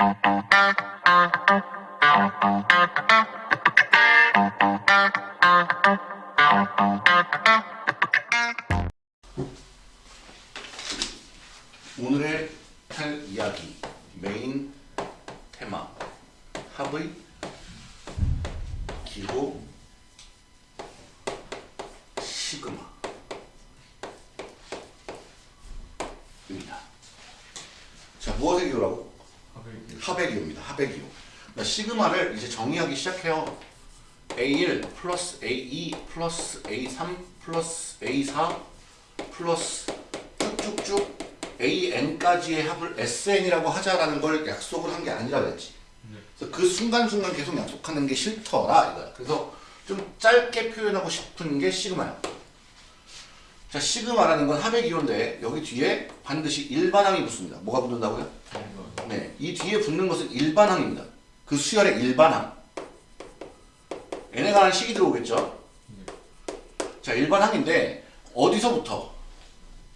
오늘 정의하기 시작해요. A1 플러스 A2 플러스 A3 플러스 A4 플러스 쭉쭉쭉 AN까지의 합을 SN이라고 하자라는 걸 약속을 한 게 아니라 그랬지. 그래서 그 순간순간 계속 약속하는 게 싫더라 이거야. 그래서 좀 짧게 표현하고 싶은 게 시그마야. 자 시그마라는 건 합의 기호인데 여기 뒤에 반드시 일반항이 붙습니다. 뭐가 붙는다고요? 네, 이 뒤에 붙는 것은 일반항입니다. 그 수열의 일반항. n에 관한 식이 들어오겠죠? 자, 일반항인데 어디서부터?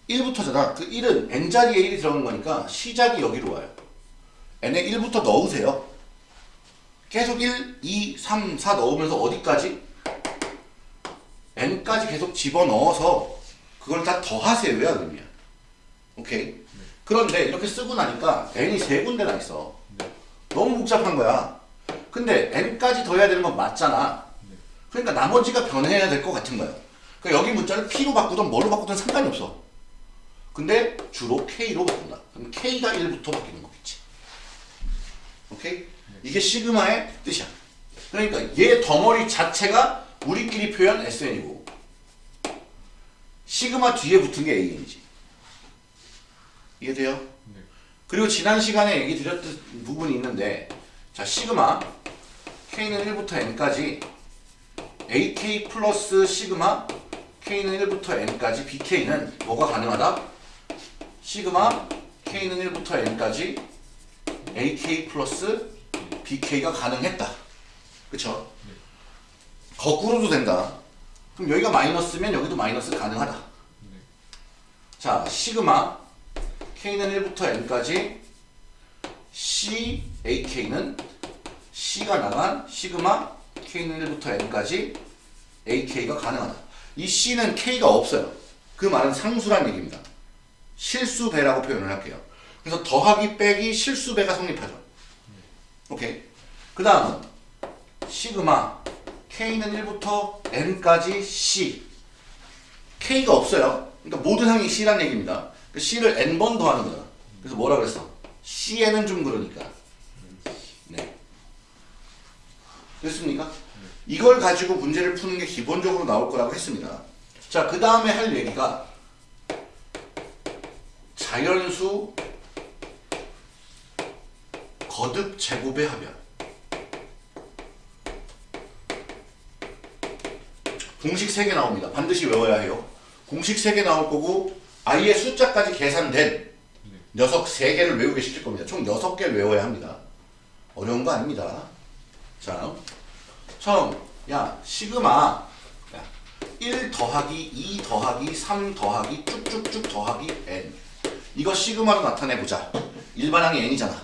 1부터잖아. 그 1은 n자리에 1이 들어간 거니까 시작이 여기로 와요. n에 1부터 넣으세요. 계속 1, 2, 3, 4 넣으면서 어디까지? n까지 계속 집어넣어서 그걸 다 더하세요야 의미야. 오케이? 그런데 이렇게 쓰고 나니까 n이 세 군데나 있어. 너무 복잡한 거야. 근데 n까지 더해야 되는 건 맞잖아. 그러니까 나머지가 변해야 될 것 같은 거야. 그러니까 여기 문자를 p로 바꾸든 뭘로 바꾸든 상관이 없어. 근데 주로 k로 바꾼다. 그럼 k가 1부터 바뀌는 거겠지. 오케이? 이게 시그마의 뜻이야. 그러니까 얘 덩어리 자체가 우리끼리 표현 SN이고 시그마 뒤에 붙은 게 AN이지. 이해돼요? 그리고 지난 시간에 얘기 드렸던 부분이 있는데 자 시그마 K는 1부터 N까지 AK 플러스 시그마 K는 1부터 N까지 BK는 뭐가 가능하다? 시그마 K는 1부터 N까지 AK 플러스 BK가 가능했다. 그쵸? 거꾸로도 된다. 그럼 여기가 마이너스면 여기도 마이너스 가능하다. 자, 시그마 K는 1부터 N까지 C, AK는 C가 나간 시그마 K는 1부터 N까지 AK가 가능하다. 이 C는 K가 없어요. 그 말은 상수란 얘기입니다. 실수배라고 표현을 할게요. 그래서 더하기 빼기 실수배가 성립하죠. 오케이. 그 다음은 시그마 K는 1부터 N까지 C K가 없어요. 그러니까 모든 항이 C란 얘기입니다. 그 C를 N번 더하는 거잖아. 그래서 뭐라 그랬어? C에는 좀 그러니까. 네. 됐습니까? 이걸 가지고 문제를 푸는 게 기본적으로 나올 거라고 했습니다. 자, 그 다음에 할 얘기가 자연수 거듭 제곱의 합이야. 공식 3개 나옵니다. 반드시 외워야 해요. 공식 3개 나올 거고 아예 숫자까지 계산된 녀석 3개를 외우게 시킬 겁니다. 총 6개를 외워야 합니다. 어려운 거 아닙니다. 자, 처음 야 시그마 야, 1 더하기 2 더하기 3 더하기 쭉쭉쭉 더하기 n 이거 시그마로 나타내보자. 일반항이 n이잖아.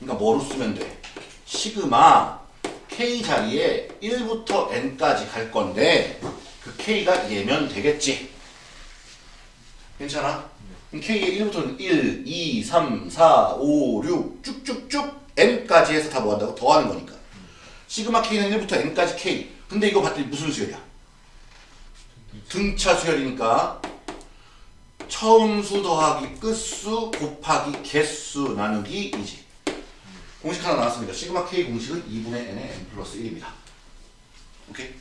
그러니까 뭐로 쓰면 돼? 시그마 k 자리에 1부터 n까지 갈 건데 그 k가 얘면 되겠지. 괜찮아? k의 1부터는 1, 2, 3, 4, 5, 6 쭉쭉쭉 n까지 해서 다 뭐한다고? 더하는 거니까. 시그마 k는 1부터 n까지 k. 근데 이거 봤더니 무슨 수열이야? 등차 수열이니까 처음 수 더하기 끝수 곱하기 개수 나누기 이지. 공식 하나 나왔습니다. 시그마 k 공식은 2분의 n의 n 플러스 1입니다. 오케이?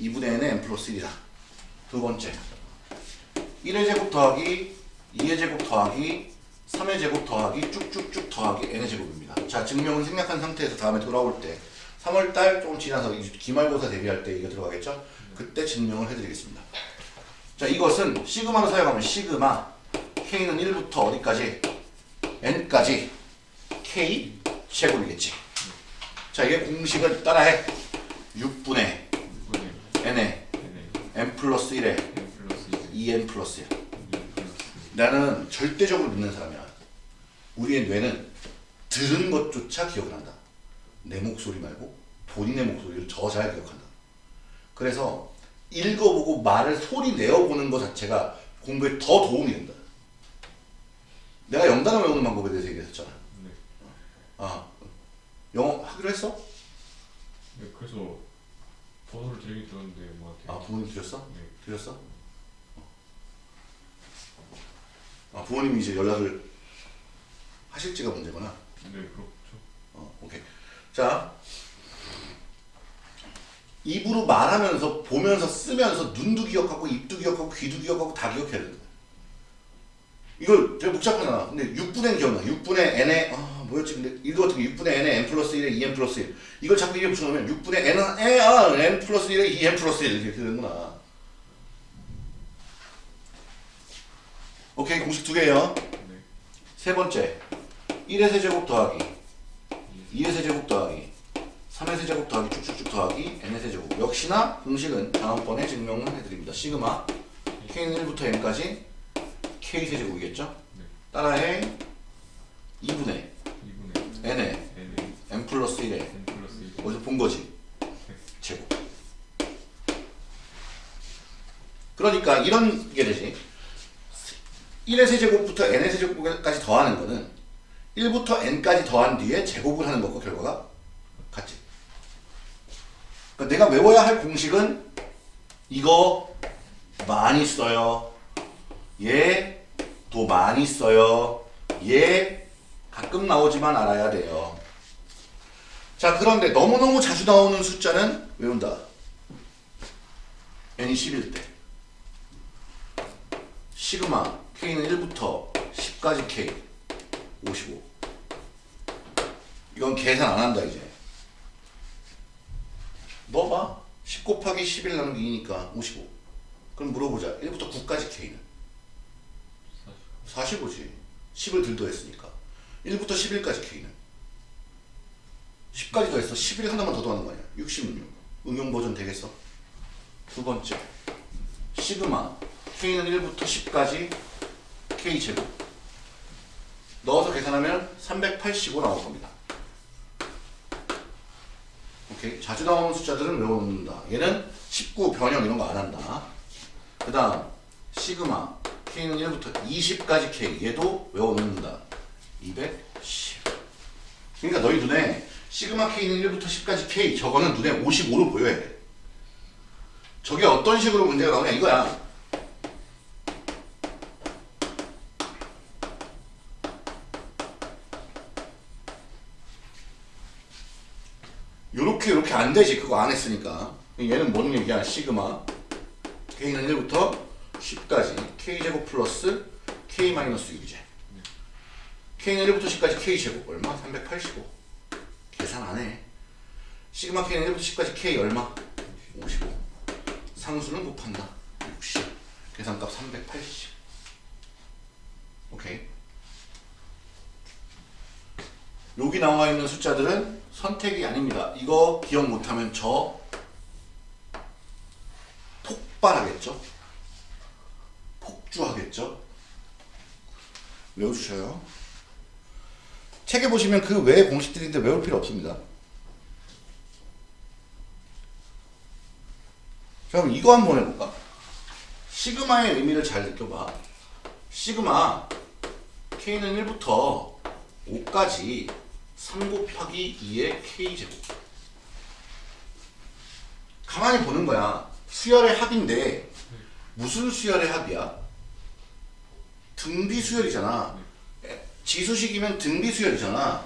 2분의 n의 n 플러스 1이다. 두 번째. 1의 제곱 더하기 2의 제곱 더하기 3의 제곱 더하기 쭉쭉쭉 더하기 n의 제곱입니다. 자, 증명은 생략한 상태에서 다음에 돌아올 때 3월달 조금 지나서 기말고사 대비할 때 이거 들어가겠죠? 그때 증명을 해드리겠습니다. 자, 이것은 시그마로 사용하면 시그마 k는 1부터 어디까지? n까지 k 제곱이겠지. 자, 이게 공식을 따라해. 6분의 n에 n 플러스 1에 2n 플러스 1. 나는 절대적으로 믿는 사람이야. 우리의 뇌는 들은 것조차 기억을 한다. 내 목소리 말고 본인의 목소리를 더잘 기억한다. 그래서 읽어보고 말을 소리 내어보는 것 자체가 공부에 더 도움이 된다. 내가 영단어 외우는 방법에 대해서 얘기했었잖아. 네. 아, 영어 하기로 했어? 네, 그래서 번호를 드리긴 들었는데 뭐 아, 부모님 드렸어? 네. 드렸어? 아, 부모님이 이제 연락을 하실지가 문제구나. 네, 그렇죠. 어, 오케이. 자, 입으로 말하면서 보면서 쓰면서 눈도 기억하고 입도 기억하고 귀도 기억하고 다 기억해야 된다. 이걸 되게 복잡하잖아. 근데 6분의 기억나. 6분의 n에 아 뭐였지? 근데 이거 같은 게 6분의 n에 n 플러스 1에 2n 플러스 1 이걸 자꾸 이게 붙여놓으면 6분의 n은 n, 아, n 플러스 1에 2n 플러스 1 이렇게 되는구나. 오케이 공식 두 개요. 네. 세 번째 1의 세제곱 더하기 2의 세제곱 더하기 3의 세제곱 더하기 쭉쭉쭉 더하기 n의 세제곱 역시나 공식은 다음번에 증명을 해드립니다. 시그마 k는 1부터 n까지 k 세제곱이겠죠? 네. 따라해 2분의 2분의 n의 n 플러스 1의 n 플러스 1 어디서 본 거지? 제곱 그러니까 이런 게 되지 1의 세제곱부터 n의 세제곱까지 더하는 거는 1부터 n까지 더한 뒤에 제곱을 하는 것과 결과가 같지. 그러니까 내가 외워야 할 공식은 이거 많이 써요. 얘도 많이 써요. 얘 가끔 나오지만 알아야 돼요. 자 그런데 너무너무 자주 나오는 숫자는 외운다. N이 10일 때 시그마 k는 1부터 10까지 k 55 이건 계산 안 한다 이제. 넣어봐. 10 곱하기 11 나누기 2니까 55 그럼 물어보자. 1부터 9까지 k는. 45지. 10을 들 더했으니까. 1부터 11까지 k는. 10까지 더했어. 11 하나만 더 더하는 거 아니야. 66 응용 버전 되겠어? 두 번째. 시그마. K는 1부터 10까지 k 제곱 넣어서 계산하면 385 나올 겁니다. 오케이. 자주 나오는 숫자들은 외워놓는다. 얘는 19 변형 이런 거 안 한다. 그 다음 시그마. K는 1부터 20까지 k. 얘도 외워놓는다. 210 그러니까 너희 눈에 시그마 k는 1부터 10까지 k. 저거는 눈에 55로 보여야 돼. 저게 어떤 식으로 문제가 나오냐 이거야 요렇게 안 되지 그거 안 했으니까. 얘는 뭔 얘기야 시그마? k는 1부터 10까지 k제곱 플러스 k 마이너스 6이제 k는 1부터 10까지 k제곱 얼마? 385 계산 안해. 시그마 k는 1부터 10까지 k 얼마? 55 상수는 곱한다. 60 계산값 380 오케이 여기 나와 있는 숫자들은 선택이 아닙니다. 이거 기억 못하면 저 폭발하겠죠? 폭주하겠죠? 외워주셔요. 책에 보시면 그 외의 공식들인데 외울 필요 없습니다. 자, 그럼 이거 한번 해볼까? 시그마의 의미를 잘 느껴봐. 시그마 k는 1부터 5까지 3 곱하기 2의 k제곱. 가만히 보는 거야. 수열의 합인데 무슨 수열의 합이야? 등비 수열이잖아. 에, 지수식이면 등비 수열이잖아.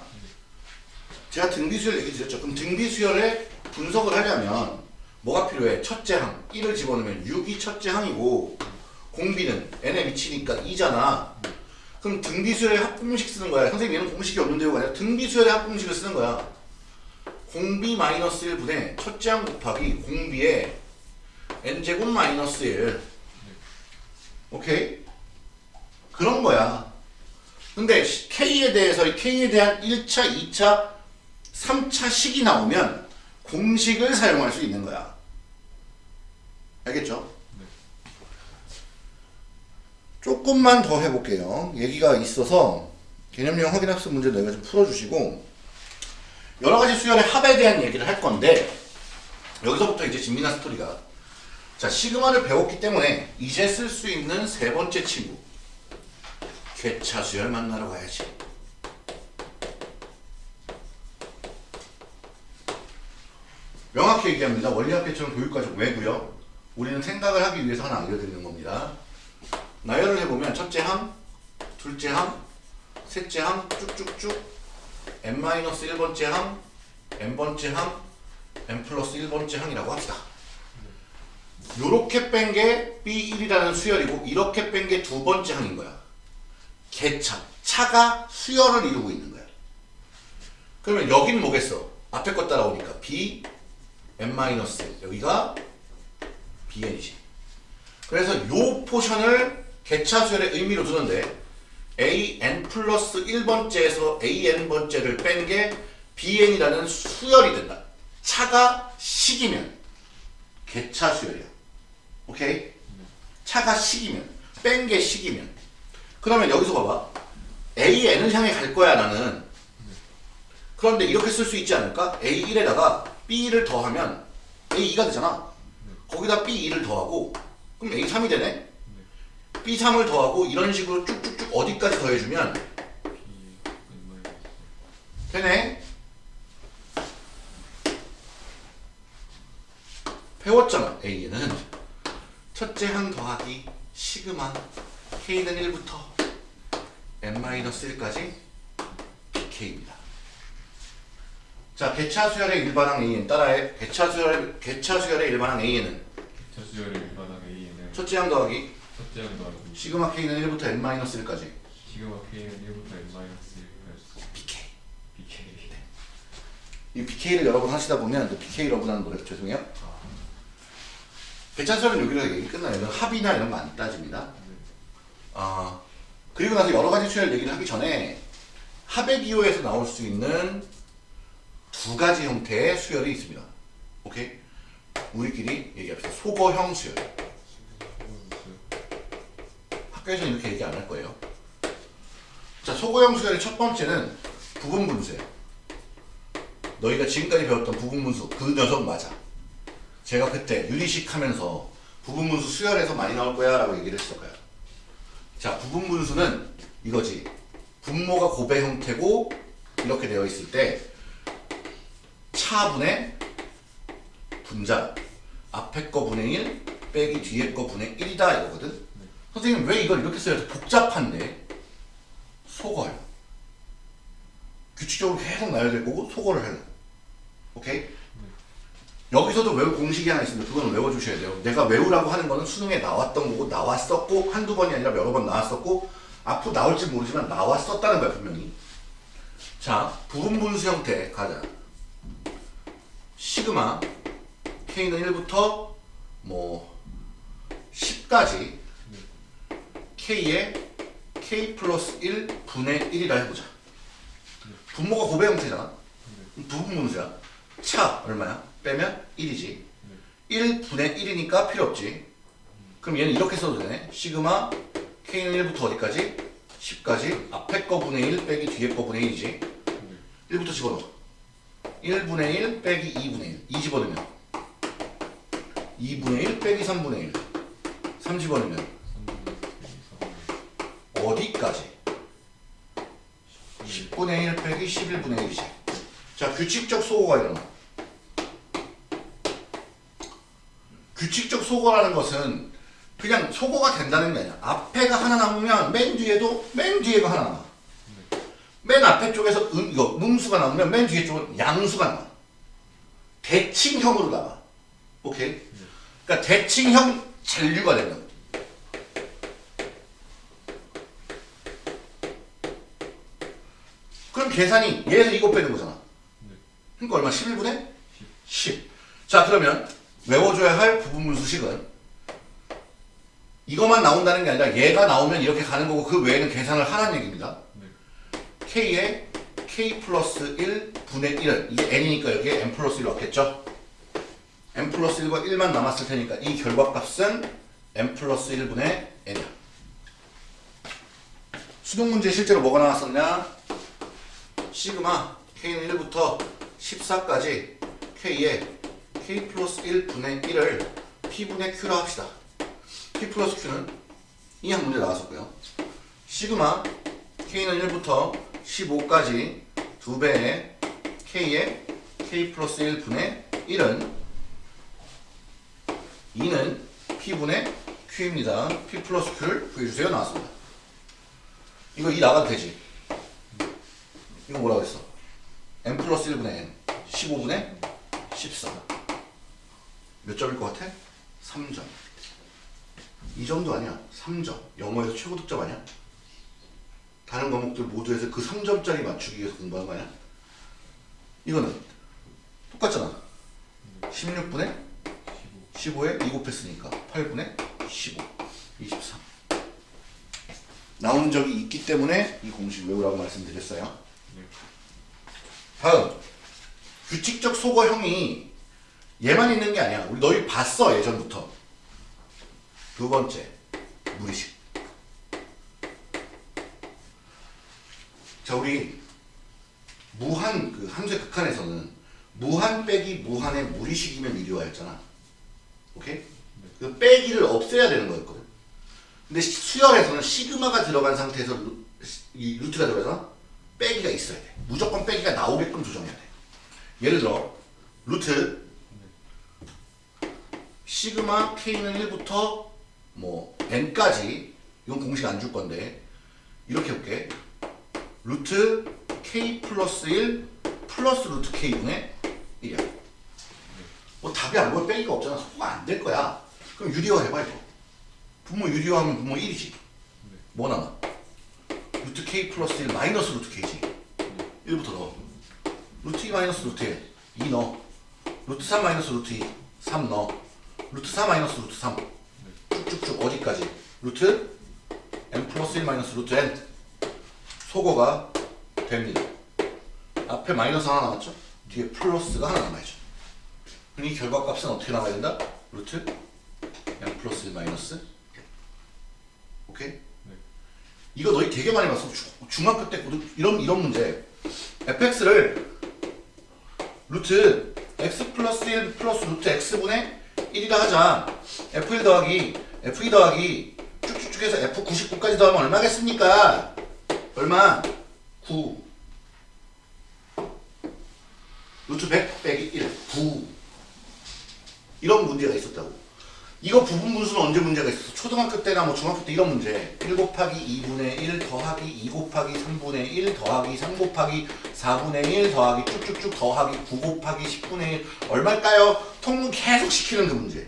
제가 등비 수열 얘기 드렸죠. 그럼 등비 수열의 분석을 하려면 뭐가 필요해? 첫째 항. 1을 집어넣으면 6이 첫째 항이고 공비는 n에 미치니까 2잖아 그럼 등비수열의 합공식 쓰는 거야. 선생님 얘는 공식이 없는데요가 아니라 등비수열의 합공식을 쓰는 거야. 공비 마이너스 1분의 첫째 항 곱하기 공비의 n제곱 마이너스 1 오케이? 그런 거야. 근데 K에 대해서 K에 대한 1차, 2차, 3차 식이 나오면 공식을 사용할 수 있는 거야. 알겠죠? 조금만 더 해볼게요. 얘기가 있어서 개념형 확인학습 문제 너희가 좀 풀어주시고 여러 가지 수열의 합에 대한 얘기를 할 건데 여기서부터 이제 진미나 스토리가. 자 시그마를 배웠기 때문에 이제 쓸 수 있는 세 번째 친구. 괴차 수열 만나러 가야지. 명확히 얘기합니다. 원리학계처럼 교육과정 왜고요. 우리는 생각을 하기 위해서 하나 알려드리는 겁니다 나열을 해보면 첫째 항 둘째 항 셋째 항 쭉쭉쭉 n-1번째 항 n번째 항 n 플러스 1번째 항이라고 합시다. 요렇게 뺀 게 B1이라는 수열이고 이렇게 뺀 게 두 번째 항인 거야. 개차 차가 수열을 이루고 있는 거야. 그러면 여긴 뭐겠어? 앞에 거 따라오니까 B n 마이너스 여기가 bn이지 그래서 요 portion을 계차 수열의 의미로 두는데 an 플러스 1번째에서 an번째를 뺀 게 bn이라는 수열이 된다. 차가 식이면 계차 수열이야. 오케이? 차가 식이면 뺀 게 식이면. 그러면 여기서 봐봐. AN을 향해 갈 거야 나는. 그런데 이렇게 쓸 수 있지 않을까? A1에다가 B1을 더하면 A2가 되잖아. 거기다 B2를 더하고 그럼 A3이 되네 B3을 더하고 이런 식으로 쭉쭉쭉 어디까지 더해주면? 되네. 배웠잖아 A는. 첫째 항 더하기 시그마 K는 1부터 N-1까지 BK입니다. 자 개차 수열의 일반항 AN 따라해. 개차 수열 개차 수열의 일반항 AN은 차수열의 일반항 A는 첫째 항 더하기 항 더하기 시그마 K는 1부터 N-1까지 시그마 K는 1부터 N 마이너스 1까지 BK BK 이 BK를 여러 번 하시다 보면 또 BK 러브라는 노래 죄송해요 아, 개차수열은 여기서 얘기 끝나요 합이나 이런 거 안 따집니다 네. 아 그리고 나서 여러 가지 수열 얘기를 하기 전에 합의 기호에서 나올 수 있는 두 가지 형태의 수열이 있습니다. 오케이? 우리끼리 얘기합시다. 소거형 수열. 학교에서는 이렇게 얘기 안 할 거예요. 자, 소거형 수열의 첫 번째는 부분 분수예요. 너희가 지금까지 배웠던 부분 분수 그 녀석 맞아. 제가 그때 유리식 하면서 부분 분수 수열에서 많이 나올 거야 라고 얘기를 했었어요. 자, 부분 분수는 이거지. 분모가 곱의 형태고 이렇게 되어 있을 때 차분의 분자 앞에 거 분의 1 빼기 뒤에 거 분의 1이다 이거거든. 선생님 왜 이걸 이렇게 써야 돼? 복잡한데 속어요. 규칙적으로 계속 나열될 거고 속어를 해요. 오케이? 여기서도 외우 공식이 하나 있습니다. 그거는 외워주셔야 돼요. 내가 외우라고 하는 거는 수능에 나왔던 거고 나왔었고 한두 번이 아니라 여러 번 나왔었고 앞으로 나올지 모르지만 나왔었다는 거야 분명히. 자 부분 분수 형태 가자. 시그마 k는 1부터 뭐 10까지 k의 k 플러스 1 분의 1이라 해보자. 분모가 곱의 형태잖아. 부분 분수야. 차 얼마야? 빼면 1이지. 1분의 1이니까 필요 없지. 그럼 얘는 이렇게 써도 되네. 시그마 k는 1부터 어디까지? 10까지. 앞에 거 분의 1 빼기 뒤에 거 분의 1이지. 1부터 집어넣어. 1분의 1 빼기 2분의 1. 2 집어넣으면 2분의 1 빼기 3분의 1. 3 집어넣으면 3분의 1 어디까지? 10분의 1 빼기 11분의 1이지. 자, 규칙적 소거가 일어나. 규칙적 소거라는 것은 그냥 소거가 된다는 게 아니야. 앞에가 하나 남으면 맨 뒤에도 맨 뒤에가 하나 남아. 맨 앞에 쪽에서 음, 이거 음수가 남으면 맨 뒤에 쪽은 양수가 남아. 대칭형으로 남아. 오케이? 그러니까 대칭형 잔류가 된다. 그럼 계산이 얘에서 이거 빼는 거잖아. 그러니까 얼마? 11분의 10. 자, 그러면 외워줘야 할 부분분수식은 이것만 나온다는 게 아니라 얘가 나오면 이렇게 가는 거고 그 외에는 계산을 하라는 얘기입니다. k에 k 플러스 1 분의 1을 이게 n이니까 여기에 n 플러스 1 넣겠죠? n 플러스 1과 1만 남았을 테니까 이 결과값은 n 플러스 1분의 n이야. 수능 문제 실제로 뭐가 나왔었냐? 시그마 K는 1부터 14까지 K에 K 플러스 1분의 1을 P분의 Q로 합시다. P 플러스 Q는 이한 문제 나왔었고요. 시그마 K는 1부터 15까지 두 배의 K에 K 플러스 1분의 1은 2는 P분의 Q입니다. P 플러스 Q를 구해주세요. 나왔습니다. 이거 2 나가도 되지? 이거 뭐라고 했어? n 플러스 1분의 n 15분의 14. 몇 점일 것 같아? 3점. 이 정도 아니야. 3점. 영어에서 최고 득점 아니야? 다른 과목들 모두에서 그 3점짜리 맞추기 위해서 공부한 거 아니야? 이거는 똑같잖아. 16분의 15에 2 곱했으니까 8분의 15. 23. 나온 적이 있기 때문에 이 공식 외우라고 말씀드렸어요. 네. 다음 규칙적 소거형이 얘만 있는 게 아니야. 우리 너희 봤어 예전부터. 두 번째 무리식. 자 우리 무한 그 함수의 극한에서는 무한 빼기 무한의 무리식이면 유리화였잖아. 오케이? 그 빼기를 없애야 되는 거였거든. 근데 시- 수열에서는 시그마가 들어간 상태에서 루, 이 루트가 들어가서 빼기가 있어야 돼. 무조건 빼기가 나오게끔 조정해야 돼. 예를 들어 루트 시그마 k는 1부터 뭐 n까지 이건 공식 안 줄 건데 이렇게 볼게. 루트 k 플러스 1 플러스 루트 k분의 1이야. 뭐 답이 안 보여 빼기가 없잖아. 소거 안 될 거야. 그럼 유리화 해봐 이거. 분모 유리화하면 분모 1이지. 뭐 남아? 루트 k 플러스 1 마이너스 루트 k지. 1부터 넣어. 루트 2 마이너스 루트 1 2 넣어. 루트 3 마이너스 루트 2 3 넣어. 루트 4 마이너스 루트 3 쭉쭉쭉 어디까지? 루트 n 플러스 1 마이너스 루트 n 소거가 됩니다. 앞에 마이너스 하나 남았죠? 뒤에 플러스가 하나 남아야죠. 그럼 이 결과값은 어떻게 나와야 된다? 루트 n 플러스 1 마이너스 1. 오케이? 이거 너희 되게 많이 봤어. 주- 중학교 때 고등- 이런 이런 문제. fx를 루트 x 플러스 1 플러스 루트 x분의 1이라 하자. f1 더하기 f2 더하기 쭉쭉쭉 해서 f99까지 더하면 얼마겠습니까? 얼마? 9. 루트 100 빼기 1. 9. 이런 문제가 있었다고. 이거 부분 분수는 언제 문제가 있었어? 초등학교 때나 뭐 중학교 때 이런 문제. 1 곱하기 2분의 1 더하기 2 곱하기 3분의 1 더하기 3 곱하기 4분의 1 더하기 쭉쭉쭉 더하기 9 곱하기 10분의 1 얼마일까요? 통분 계속 시키는 그 문제.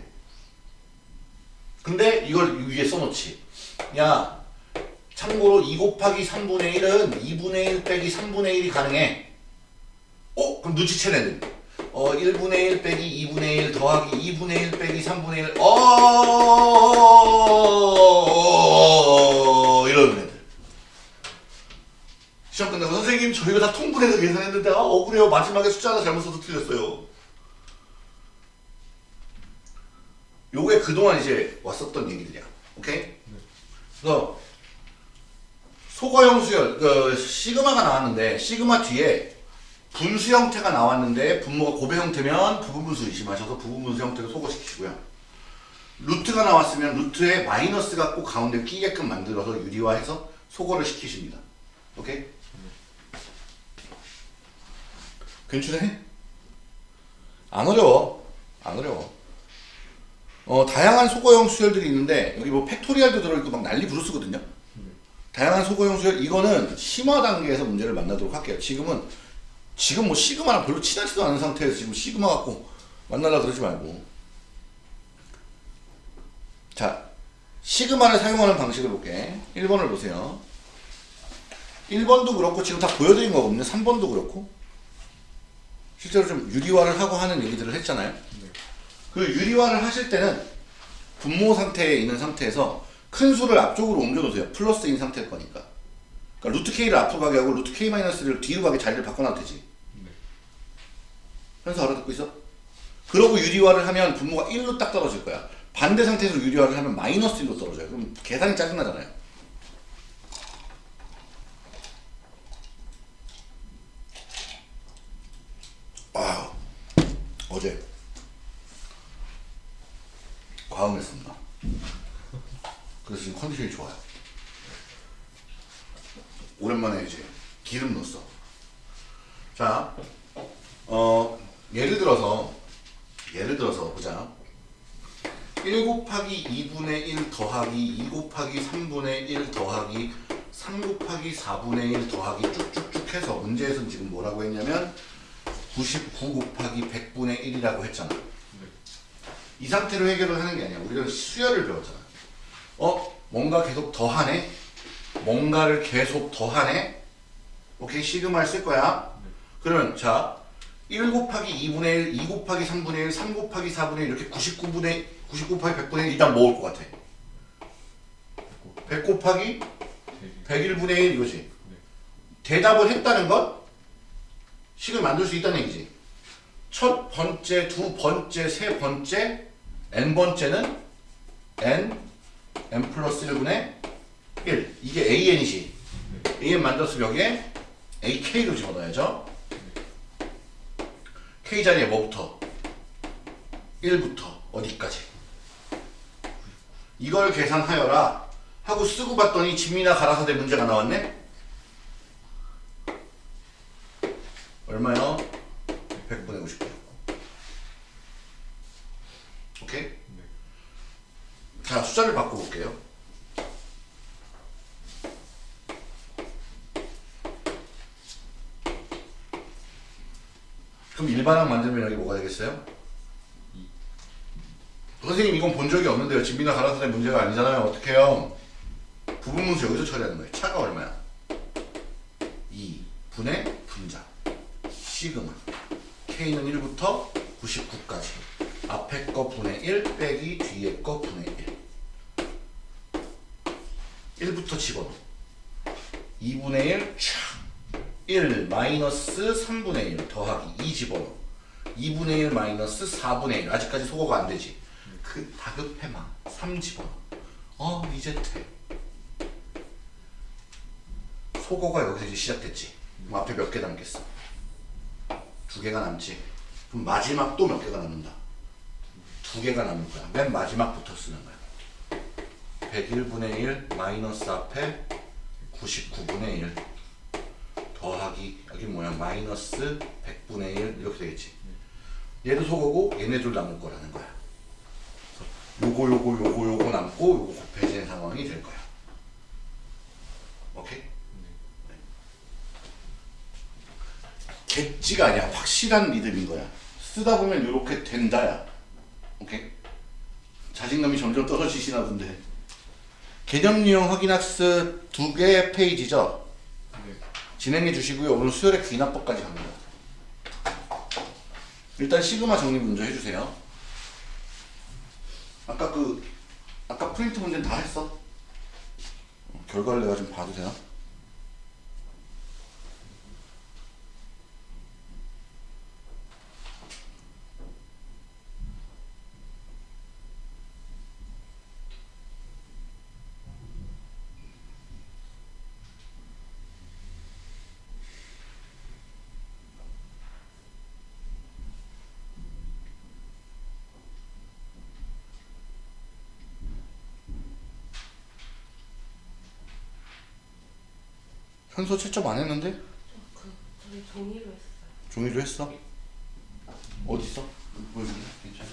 근데 이걸 위에 써놓지. 야, 참고로 2 곱하기 3분의 1은 2분의 1 빼기 3분의 1이 가능해. 어? 그럼 눈치채는 어 1분의 1 빼기 2분의 1 더하기 2분의 1 빼기 3분의 1 어, 이러는 애들. 시험 끝나고 선생님 저희가 다 통분해서 계산했는데 아 억울해요. 마지막에 숫자 하나 잘못 써서 틀렸어요. 요게 그동안 이제 왔었던 얘기들이야. 오케이? 그래서 소거형 수열 그 시그마가 나왔는데 시그마 뒤에 분수 형태가 나왔는데 분모가 고배 형태면 부분분수 의심하셔서 부분분수 형태로 소거시키시고요. 루트가 나왔으면 루트에 마이너스가 꼭 가운데 끼게끔 만들어서 유리화해서 소거를 시키십니다. 오케이? 괜찮해? 안 어려워. 안 어려워. 어, 다양한 소거형 수열들이 있는데 여기 뭐 팩토리얼도 들어있고 막 난리 부르스거든요. 다양한 소거형 수열 이거는 심화 단계에서 문제를 만나도록 할게요. 지금은 지금 뭐 시그마랑 별로 친하지도 않은 상태에서 지금 시그마 갖고 만나려 그러지 말고. 자 시그마를 사용하는 방식을 볼게. 1번을 보세요. 1번도 그렇고 지금 다 보여드린 거거든요. 3번도 그렇고. 실제로 좀 유리화를 하고 하는 얘기들을 했잖아요. 그 유리화를 하실 때는 분모 상태에 있는 상태에서 큰 수를 앞쪽으로 옮겨놓으세요. 플러스인 상태일 거니까. 그러니까 루트 K를 앞으로 가게 하고 루트 K 마이너스를 뒤로 가게 자리를 바꿔놔도 되지 현서 알아듣고 있어? 그러고 유리화를 하면 분모가 1로 딱 떨어질 거야. 반대 상태에서 유리화를 하면 마이너스 1로 떨어져요. 그럼 계산이 짜증나잖아요. 어제 과음했습니다. 그래서 지금 컨디션이 좋아요. 오랜만에 이제 기름 넣었어. 자, 어, 예를 들어서, 예를 들어서 보자. 1 곱하기 2분의 1 더하기 2 곱하기 3분의 1 더하기 3 곱하기 4분의 1 더하기 쭉쭉쭉 해서 문제에서는 지금 뭐라고 했냐면 99 곱하기 100분의 1이라고 했잖아. 네. 이 상태로 해결을 하는 게 아니야. 우리가 수열을 배웠잖아. 어? 뭔가 계속 더하네? 뭔가를 계속 더하네? 오케이, 시그마를 쓸 거야. 그러면 자, 1 곱하기 2분의 1, 2 곱하기 3분의 1, 3 곱하기 4분의 1 이렇게 99분의 99 곱하기 100분의 1 일단 모을 것 같아. 100 곱하기 101분의 1 이거지. 대답을 했다는 건 식을 만들 수 있다는 얘기지. 첫 번째, 두 번째, 세 번째, n 번째는 n, n 플러스 1분의 1. 이게 an이지. an 만들었으면 여기에 ak로 집어넣어야죠. k 자리에 뭐부터? 1부터 어디까지? 이걸 계산하여라 하고 쓰고 봤더니 진미나 가라사대 문제가 나왔네? 얼마요? 100분의 59 오케이? 네. 자 숫자를 바꿔볼게요 그럼 일반항 만들면 여기 뭐가 되겠어요? 선생님 이건 본 적이 없는데요 진미나 가라사대 문제가 아니잖아요 어떻게 해요? 부분문수 여기서 처리하는 거예요. 차가 얼마야? 2 분의 분자. 시그마. K는 1부터 99까지. 앞에 거 분의 1 빼기 뒤에 거 분의 1 1부터 집어넣어. 2분의 1 촥. 1 마이너스 3분의 1 더하기 2 집어넣어. 2분의 1 마이너스 4분의 1 아직까지 소거가 안 되지. 그 다급해마 3 집어넣어. 어 이제 돼 소거가 여기서 이제 시작됐지. 그럼 앞에 몇 개 남겠어? 두 개가 남지. 그럼 마지막 또 몇 개가 남는다? 두 개가 남을 거야. 맨 마지막부터 쓰는 거야. 101분의 1 마이너스 앞에 99분의 1 더하기 여기 뭐야? 마이너스 100분의 1 이렇게 되겠지. 얘도 소거고 얘네 둘 남을 거라는 거야. 요거 요거 요거 요거 남고 요거 곱해지는 상황이 될 거야. 오케이? 객지가 아니야. 확실한 리듬인 거야. 쓰다 보면 이렇게 된다야. 오케이? 자신감이 점점 떨어지시나 본데. 개념 유형 확인 학습 두 개 페이지죠? 네. 진행해 주시고요. 오늘 수열의 귀납법까지 갑니다. 일단 시그마 정리 먼저 해주세요. 아까 그 아까 프린트 문제는 다 했어? 어, 결과를 내가 좀 봐도 되나? 현소 채점 안 했는데? 그 저희 종이로 했어요. 종이로 했어? 어디 있어? 보여줄게 괜찮아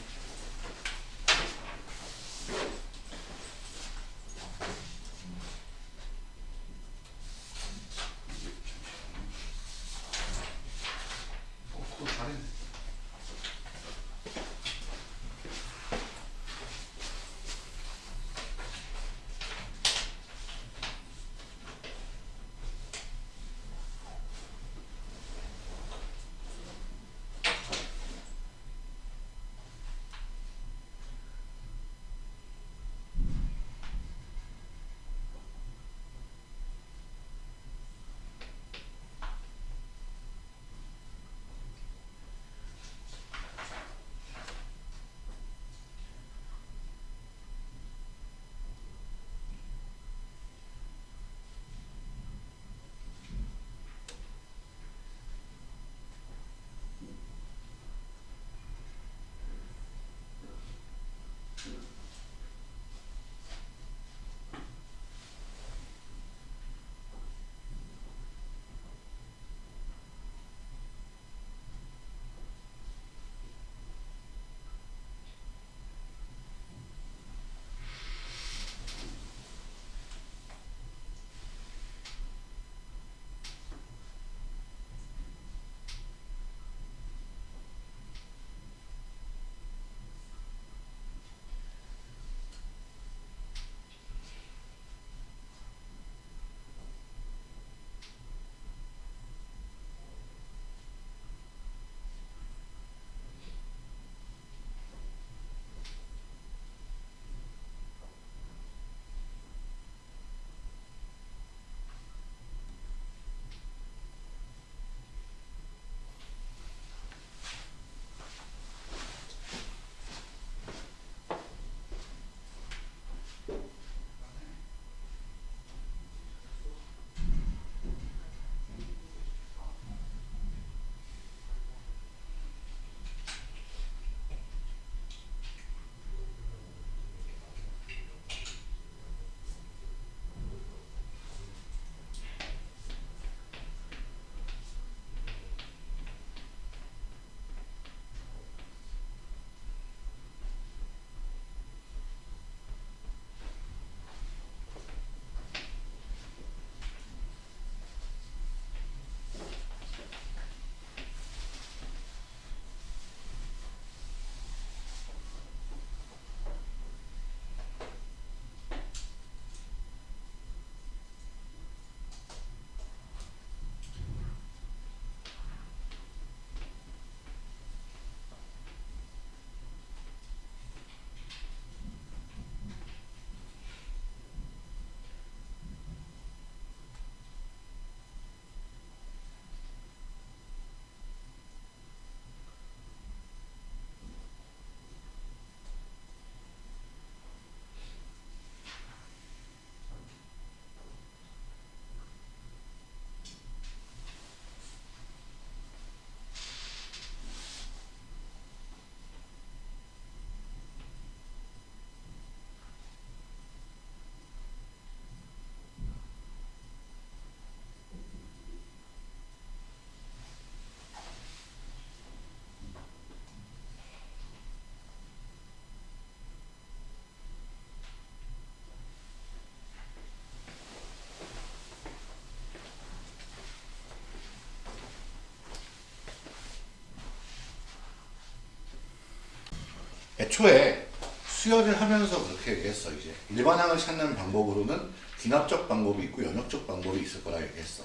애초에 수열을 하면서 그렇게 얘기했어 이제 일반항을 찾는 방법으로는 귀납적 방법이 있고 연역적 방법이 있을 거라 얘기했어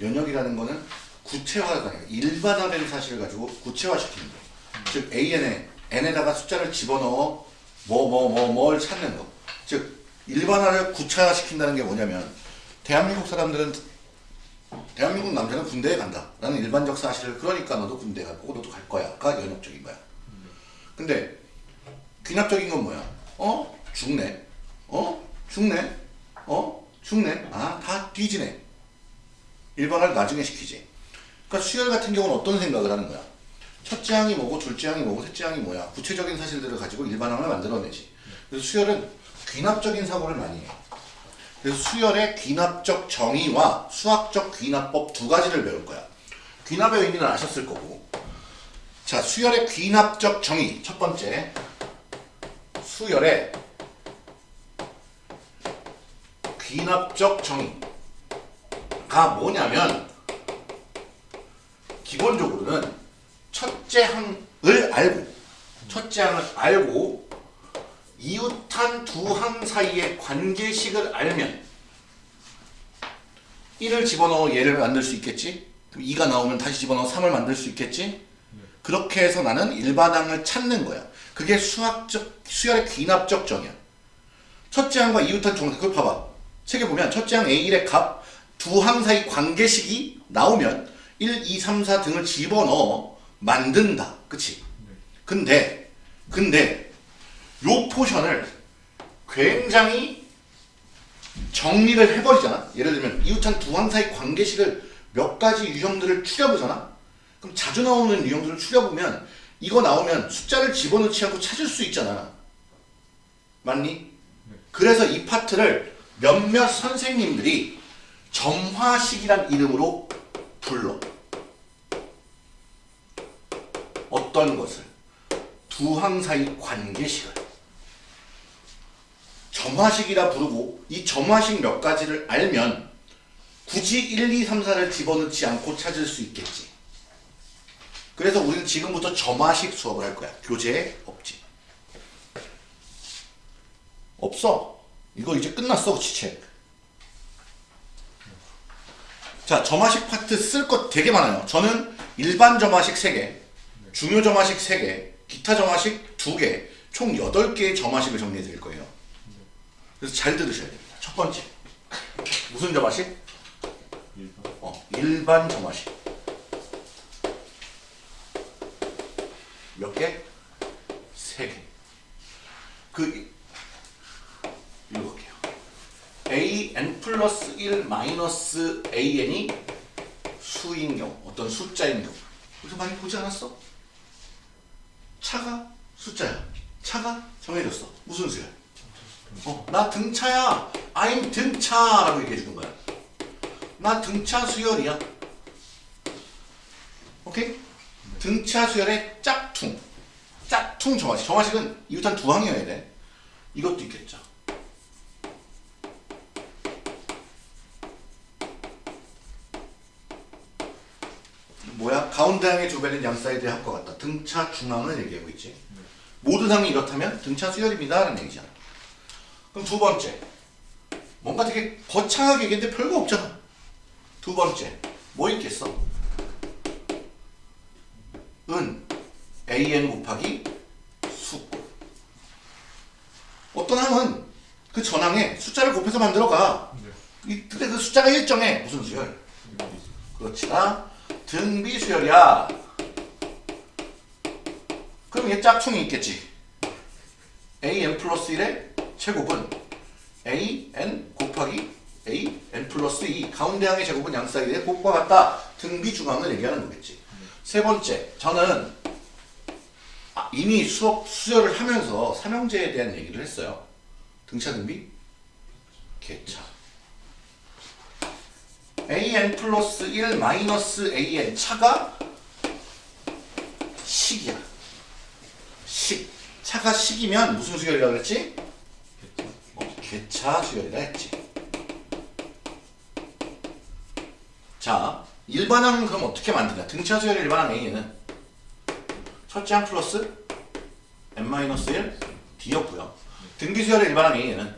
연역이라는 거는 구체화가 아니라 일반화된 사실을 가지고 구체화시키는 거. 즉 AN에 n에다가 숫자를 집어넣어 뭐 뭐 뭐 뭘 찾는 거. 즉 일반화를 구체화시킨다는 게 뭐냐면 대한민국 사람들은 대한민국 남자는 군대에 간다 라는 일반적 사실을 그러니까 너도 군대 갈 거고 너도 갈 거야 가 연역적인 거야. 근데 귀납적인 건 뭐야? 어? 죽네. 어? 죽네. 어? 죽네. 아, 다 뒤지네. 일반화를 나중에 시키지. 그러니까 수열 같은 경우는 어떤 생각을 하는 거야? 첫째 항이 뭐고 둘째 항이 뭐고 셋째 항이 뭐야? 구체적인 사실들을 가지고 일반항을 만들어내지. 그래서 수열은 귀납적인 사고를 많이 해. 그래서 수열의 귀납적 정의와 수학적 귀납법 두 가지를 배울 거야. 귀납의 의미는 아셨을 거고. 자, 수열의 귀납적 정의 첫 번째. 수열의 귀납적 정의가 뭐냐면 기본적으로는 첫째 항을 알고 첫째 항을 알고 이웃한 두 항 사이의 관계식을 알면 1을 집어넣어 얘를 만들 수 있겠지? 그럼 2가 나오면 다시 집어넣어 3을 만들 수 있겠지? 그렇게 해서 나는 일반항을 찾는 거야. 그게 수학적, 수열의 귀납적 정의야. 첫째 항과 이웃한 두 항, 그걸 봐봐. 책에 보면 첫째 항 A1의 값, 두 항 사이 관계식이 나오면 1, 2, 3, 4 등을 집어넣어 만든다. 그치? 근데, 근데, 요 포션을 굉장히 정리를 해버리잖아. 예를 들면 이웃한 두항 사이 관계식을 몇 가지 유형들을 추려보잖아. 그럼 자주 나오는 유형들을 추려보면 이거 나오면 숫자를 집어넣지 않고 찾을 수 있잖아. 맞니? 그래서 이 파트를 몇몇 선생님들이 점화식이란 이름으로 불러. 어떤 것을? 두 항 사이 관계식을. 점화식이라 부르고 이 점화식 몇 가지를 알면 굳이 1, 2, 3, 4를 집어넣지 않고 찾을 수 있겠지. 그래서 우리는 지금부터 점화식 수업을 할 거야. 교재에 없지. 없어. 이거 이제 끝났어, 지책. 자, 점화식 파트 쓸 것 되게 많아요. 저는 일반 점화식 3개, 중요 점화식 3개, 기타 점화식 2개, 총 8개의 점화식을 정리해 드릴 거예요. 그래서 잘 들으셔야 됩니다. 첫 번째. 무슨 점화식? 일반 어, 일반 점화식. 몇 개? 세 개. 그 읽어볼게요. a n 플러스 1 마이너스 a n이 수인 경우, 어떤 숫자인 경우. 그래서 많이 보지 않았어? 차가 숫자야. 차가 정해졌어. 무슨 수야? 어, 나 등차야. I'm 등차라고 얘기해 주는 거야. 나 등차 수열이야. 오케이? 등차 수열의 짝퉁. 짝퉁 정화식. 정화식은 이웃한 두 항이어야 돼. 이것도 있겠죠. 뭐야? 가운데 항의 두 배는 양 사이드의 합과 같다. 등차 중앙을 얘기하고 있지. 모든 항이 이렇다면 등차 수열입니다. 라는 얘기잖아. 그럼 두 번째. 뭔가 되게 거창하게 얘기했는데 별거 없잖아. 두 번째. 뭐 있겠어? 은 an 곱하기 수. 어떤 항은 그 전항에 숫자를 곱해서 만들어 가. 네. 이- 근데 그 숫자가 일정해. 무슨 수열? 그렇지나 등비 수열이야. 그럼 얘 짝퉁이 있겠지. an 플러스 1의 제곱은 an 곱하기 an 플러스 2 가운데 항의 제곱은 양 사이드의 곱과 같다. 등비 중항을 얘기하는 거겠지. 세 번째, 저는 아, 이미 수업 수열을 하면서 삼형제에 대한 얘기를 했어요. 등차 등비, 개차. an 플러스 1 마이너스 an 차가 식이야. 식. 차가 식이면 무슨 수열이라고 그랬지? 개차. 수열이라 했지. 자, 일반항은 그럼 어떻게 만드냐? 등차 수열의 일반항 A는 첫째 항 플러스 n-1 d였고요. 등비수열의 일반항 A에는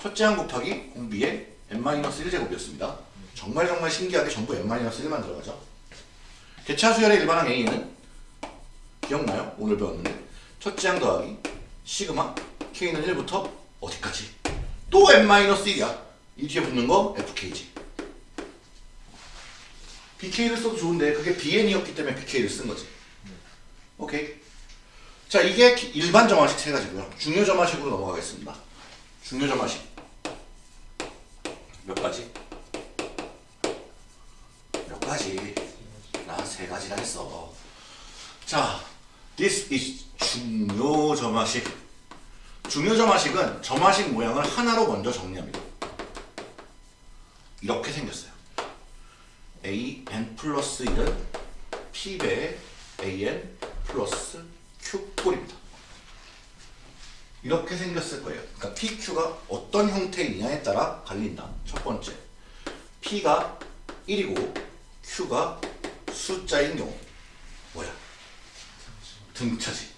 첫째 항 곱하기 공비의 n-1제곱이었습니다. 정말 정말 신기하게 전부 n-1만 들어가죠. 개차수열의 일반항 A에는 기억나요? 오늘 배웠는데 첫째 항 더하기 시그마 K는 1부터 어디까지? 또 n-1이야. 이 뒤에 붙는 거 FK지. BK를 써도 좋은데 그게 BN이었기 때문에 BK를 쓴 거지. 오케이. 자 이게 기- 일반 점화식 세 가지고요. 중요 점화식으로 넘어가겠습니다. 중요 점화식 몇 가지? 몇 가지? 나 세 가지나 했어. 자, this is 중요 점화식. 중요 점화식은 점화식 모양을 하나로 먼저 정리합니다. 이렇게 생겼어요. a n 플러스 1은 p배 a n 플러스 q 꼴입니다. 이렇게 생겼을 거예요. 그러니까 pq가 어떤 형태이냐에 따라 갈린다. 첫 번째, p가 1이고 q가 숫자인 경우 뭐야? 등차지.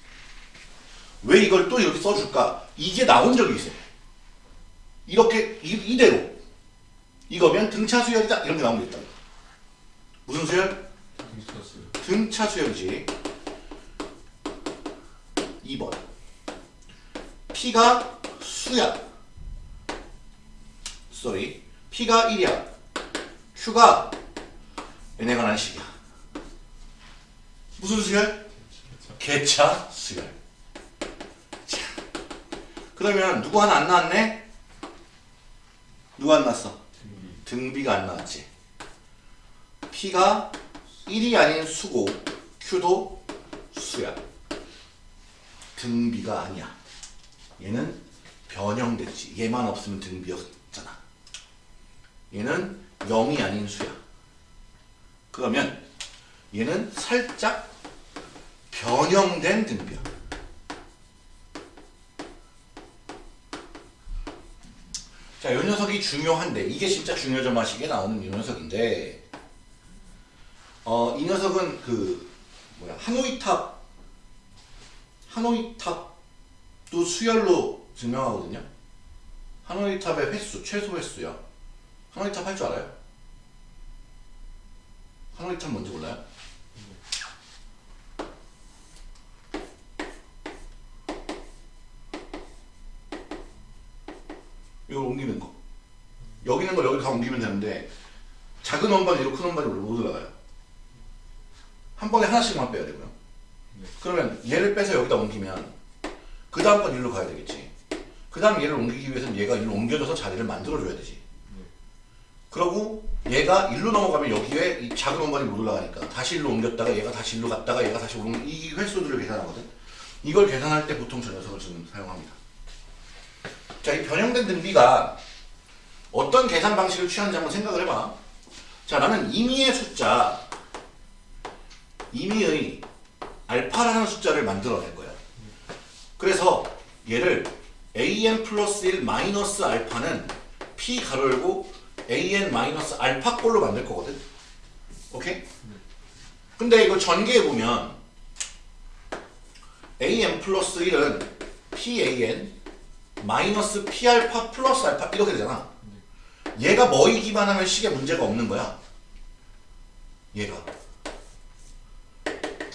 왜 이걸 또 이렇게 써줄까? 이게 나온 적이 있어요. 이렇게 이, 이대로 이거면 등차 수열이다 이런 게 나오면 있다. 무슨 수열? 미쳤어요. 등차 수열이지. 2번. P가 수야. 쏘리. P가 1이야. Q가 n에 관한 식이야. 무슨 수열? 개차 수열. 자. 그러면 누구 하나 안 나왔네? 누가 안 나왔어? 등비. 등비 가 안 나왔지. P가 1이 아닌 수고 Q도 수야. 등비가 아니야. 얘는 변형됐지. 얘만 없으면 등비였잖아. 얘는 0이 아닌 수야. 그러면 얘는 살짝 변형된 등비야. 자, 이 녀석이 중요한데 이게 진짜 중요점화식에 나오는 이 녀석인데 어, 이 녀석은 그 뭐야 하노이 탑 하노이 탑도 수열로 증명하거든요. 하노이 탑의 횟수 최소 횟수야. 하노이 탑 할 줄 알아요? 하노이 탑 뭔지 몰라요? 이걸 옮기는 거. 여기 있는 걸 여기 다 옮기면 되는데 작은 원반이 이로 큰 원반이 못 올라가요. 한 번에 하나씩만 빼야 되고요. 네. 그러면 얘를 빼서 여기다 옮기면 그 다음 건 일로 가야 되겠지. 그 다음 얘를 옮기기 위해서는 얘가 일로 옮겨져서 자리를 만들어줘야 되지. 네. 그러고 얘가 일로 넘어가면 여기에 이 작은 원반이 못 올라가니까 다시 일로 옮겼다가 얘가 다시 일로 갔다가 얘가 다시 옮이 횟수들을 계산하거든. 이걸 계산할 때 보통 저 녀석을 좀 사용합니다. 자, 이 변형된 등비가 어떤 계산 방식을 취하는지 한번 생각을 해봐. 자, 나는 임의의 숫자, 임의의 알파라는 숫자를 만들어낼 거야. 그래서 얘를 an 플러스 1 마이너스 알파는 p 가로 열고 an 마이너스 알파 꼴로 만들 거거든. 오케이? 근데 이걸 전개해 보면 an 플러스 1은 pan 마이너스 p 알파 플러스 알파 이렇게 되잖아. 얘가 뭐에 기반하면 식에 문제가 없는 거야. 얘가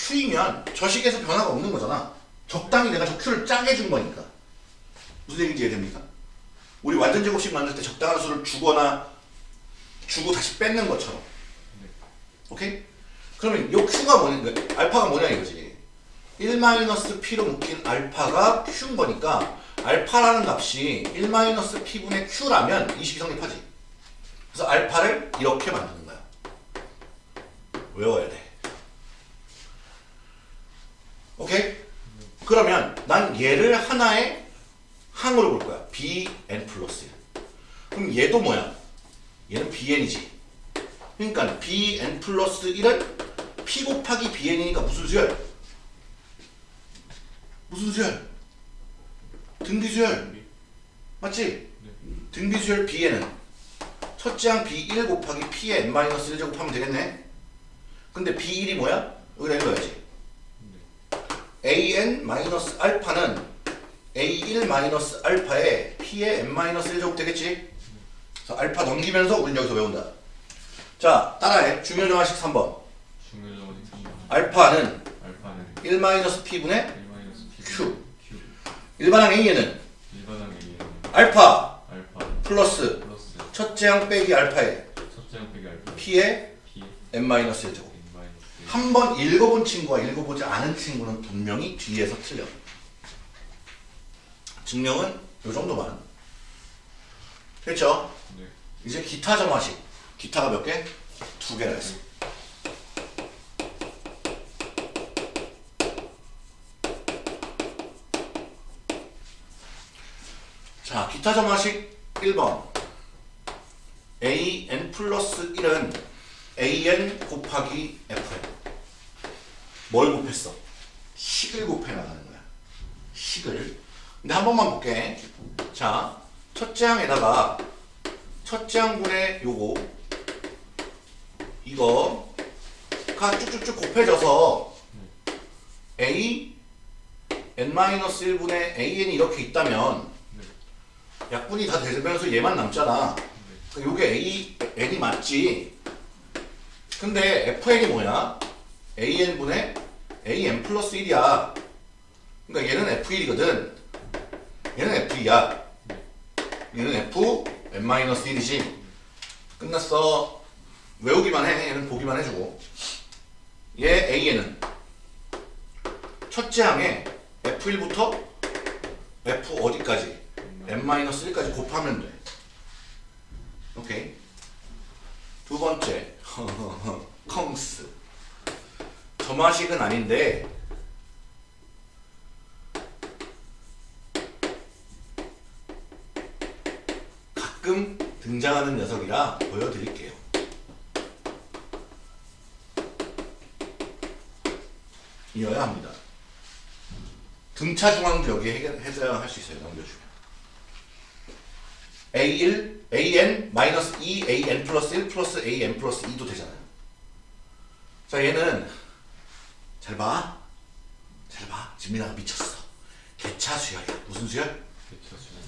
q이면 저 식에서 변화가 없는 거잖아. 적당히 내가 저 q를 짜게 준 거니까. 무슨 얘기인지 이해됩니까? 우리 완전 제곱식 만들 때 적당한 수를 주거나 주고 다시 뺏는 것처럼. 오케이? 그러면 요 q가 뭐냐, 그 알파가 뭐냐 이거지. 1-p로 묶인 알파가 q인 거니까 알파라는 값이 1-p분의 q라면 이 식이 성립하지. 그래서 알파를 이렇게 만드는 거야. 외워야 돼. 오케이? 그러면 난 얘를 하나의 항으로 볼 거야. bn 플러스 1. 그럼 얘도 뭐야? 얘는 bn이지. 그러니까 bn 플러스 1은 p 곱하기 bn이니까 무슨 수열? 무슨 수열? 등비수열. 등비. 맞지? 네. 등비수열 bn은 첫째 항 b1 곱하기 p의 n-1 제곱하면 되겠네? 근데 b1이 뭐야? 여기다 읽어야지. 네. an 마이너스 알파는 a1 마이너스 알파에 p의 n 마이너스 1제곱 되겠지? 그래서 알파 넘기면서 우린 여기서 외운다. 자, 따라해. 중요정화식 3번. 중요정원이 3번 알파는 알파는 1 마이너스 p분의 1 마이너스 P Q. Q 일반항 a는 일반항 A는 알파 알파 플러스 플러스 첫째 항 빼기 알파에 첫째 항 알파 p의 P n 마이너스 1제곱. N 한번 읽어본 친구와 읽어보지 않은 친구는 분명히 뒤에서 틀려. 증명은 요 정도만. 됐죠? 네. 이제 기타 점화식. 기타가 몇 개? 두 개라 했어. 자, 기타 점화식 1번. an 플러스 1은 an 곱하기 fn. 뭘 곱했어? 식을 곱해 나가는 거야. 식을. 근데 한 번만 볼게. 자, 첫째 항에다가 첫째 항분의 요거 이거 가 쭉쭉쭉 곱해져서 a n-1분의 an이 이렇게 있다면 약분이 다 되면서 얘만 남잖아. 그러니까 요게 a n이 맞지. 근데 fn이 뭐야? An분의 an 플러스 1이야. 그러니까 얘는 f1이거든. 얘는 f2야. 얘는 f n-1이지. 끝났어. 외우기만 해. 얘는 보기만 해주고. 얘 a는 첫째 항에 f1부터 f 어디까지? n-1까지 곱하면 돼. 오케이. 두 번째. 컹스. 점화식은 아닌데 가끔 등장하는 녀석이라 보여드릴게요. 이어야 합니다. 등차 중앙도 여기 해석할 수 있어요. 넘겨주면. A1, AN 마이너스 2, AN 플러스 1 플러스 AN 플러스 2도 되잖아요. 자, 얘는 잘 봐. 잘 봐. 진민아가 미쳤어. 개차 수열이야. 무슨 수열?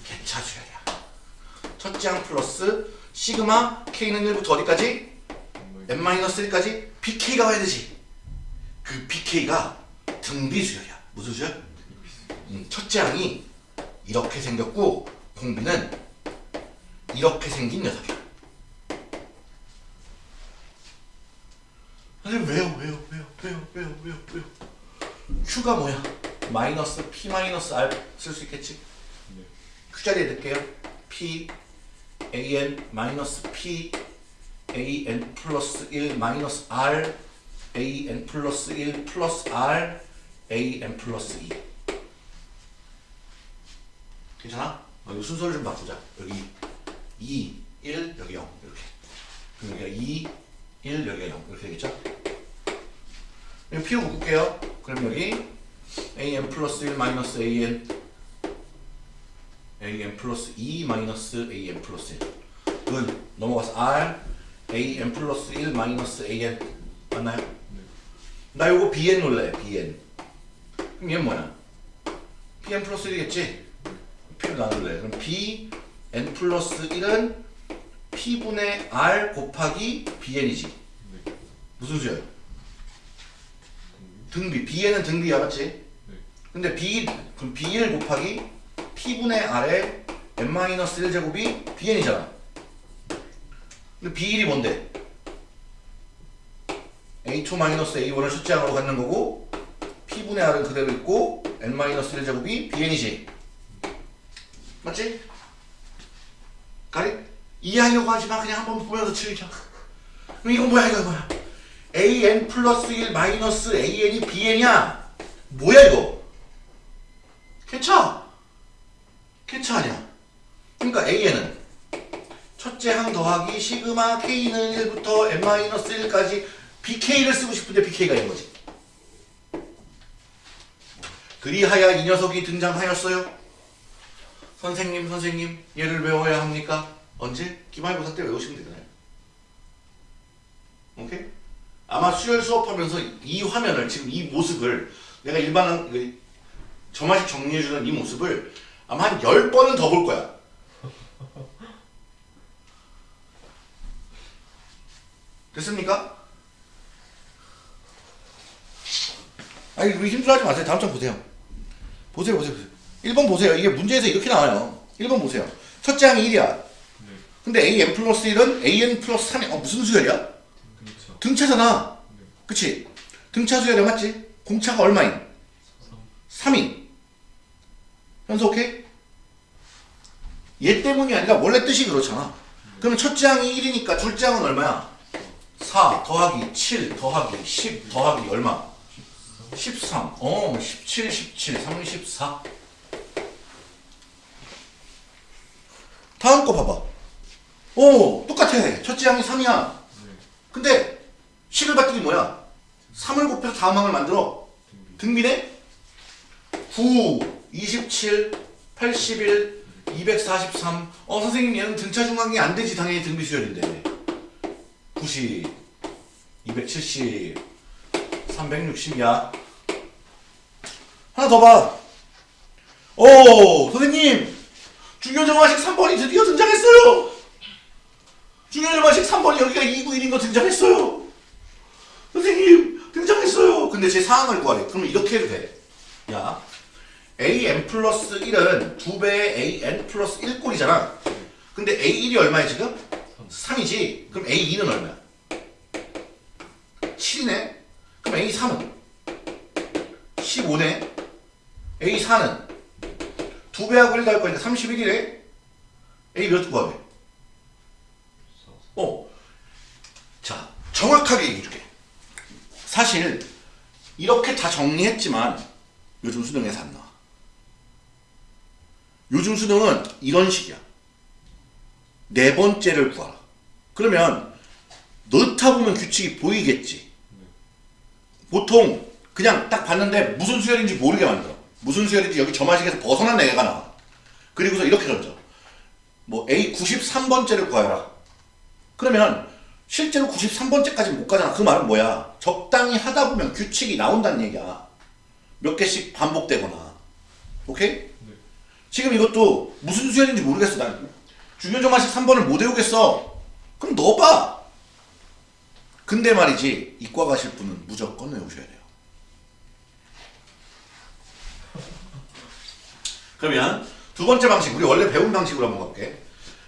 개차 수열이야. 첫째 항 플러스 시그마 K는 1부터 어디까지? n-1까지 BK가 와야 되지. 그 BK가 등비 수열이야. 무슨 수열? 음, 첫째 항이 이렇게 생겼고 공비는 이렇게 생긴 녀석이야. 선생님 왜요? 왜요? 왜요? 왜요? 왜요? 왜요? 왜요? Q가 뭐야? 마이너스 P 마이너스 R 쓸 수 있겠지? 네. Q 자리에 넣을게요. P A N 마이너스 P A N 플러스 1 마이너스 R A N 플러스 1 플러스 R A N 플러스 2 괜찮아? 어, 이 순서를 좀 바꾸자. 여기 2, 1, 여기 0 이렇게. 여기가 2, 1, 여기가 0 이렇게 되겠죠? 여기 P 묶을게요. 그럼 여기 A N 플러스 1 마이너스 A N a n 플러스 2 마이너스 a n 플러스 1. 은 넘어가서 r a n 플러스 1 마이너스 a n 맞나요? 나 요거 b n 놀래 b n. 그럼 얘는 뭐야? b n 플러스 1이겠지? p를 나눌래. 그럼 b n 플러스 1은 p분의 r 곱하기 b n이지. 네. 무슨 수야? 등비. b n은 등비야, 맞지? 네. 근데 b 그럼 b1 곱하기 p분의 r의 n-1제곱이 bn이잖아. 근데 b1이 뭔데? a2-a1을 숫자로 갖는 거고 p분의 r은 그대로 있고 n-1제곱이 bn이지. 맞지? 가리? 이해하려고 하지마 그냥 한번 보면서 즐겨. 이건 뭐야 이거 뭐야? An 플러스 1 마이너스 an이 bn이야. 뭐야 이거? 개차 아니야. 그러니까 A에는 첫째 항 더하기 시그마 K는 1부터 n-1까지 BK를 쓰고 싶은데 BK가 있는 거지. 그리하여 이 녀석이 등장하였어요. 선생님, 선생님, 얘를 외워야 합니까? 언제? 기말고사 때 외우시면 되잖아요. 오케이? 아마 수열 수업하면서 이 화면을 지금 이 모습을 내가 일반한 그 저마식 정리해주는 이 모습을 아마 한 10번은 더 볼 거야. 됐습니까? 아니 우리 힘들어하지 마세요. 다음 장 보세요. 보세요 보세요 보세요. 1번 보세요. 이게 문제에서 이렇게 나와요. 1번 보세요. 첫째 항이 1이야. 네. 근데 an 플러스 1은 an 플러스 3이 어 무슨 수열이야? 등차잖아. 네. 그치? 등차 수열이 맞지? 공차가 얼마인? 3인. 현서 오케이? 얘 때문이 아니라 원래 뜻이 그렇잖아. 그러면 첫째 항이 1이니까 둘째 항은 얼마야? 4 더하기 7 더하기 10 더하기 얼마? 13. 어, 17, 17, 34. 다음 거 봐봐. 오, 똑같아. 첫째 항이 3이야. 네. 근데 식을 봤더니 뭐야? 3을 곱해서 다음 항을 만들어. 등비. 등비네? 9, 27, 81, 243. 어, 선생님 얘는 등차 중앙이 안 되지. 당연히 등비 수열인데. 90, 270, 360이야. 하나 더 봐. 오, 선생님. 중요정화식 3번이 드디어 등장했어요. 중요정화식 3번이 여기가 291인 거 등장했어요. 선생님 등장했어요. 근데 제 상황을 구하래. 그러면 이렇게 해도 돼. 야, an 플러스 1은 2배의 an 플러스 1꼴이잖아. 근데 a1이 얼마야 지금? 3이지. 그럼 a2는 얼마야? 7이네. 그럼 a3은? 15네. a4는? 2배하고 1 더할 거니까 31이래. a 몇 구하래? 어. 자, 정확하게 얘기해줄게. 사실 이렇게 다 정리했지만 요즘 수능에서 안 나와. 요즘 수능은 이런 식이야. 네 번째를 구하라. 그러면 넣다 보면 규칙이 보이겠지. 보통 그냥 딱 봤는데 무슨 수열인지 모르게 만들어. 무슨 수열인지 여기 저마식에서 벗어난 애가 나와. 그리고서 이렇게 던져. 뭐 A 93번째를 구하라. 그러면 실제로 93번째까지 못 가잖아. 그 말은 뭐야? 적당히 하다 보면 규칙이 나온다는 얘기야. 몇 개씩 반복되거나. 오케이? 지금 이것도 무슨 수열인지 모르겠어. 난 중요정화식 3번을 못 외우겠어. 그럼 넣어봐. 근데 말이지 이과 가실 분은 무조건 외우셔야 돼요. 그러면 두 번째 방식 우리 원래 배운 방식으로 한번 가볼게.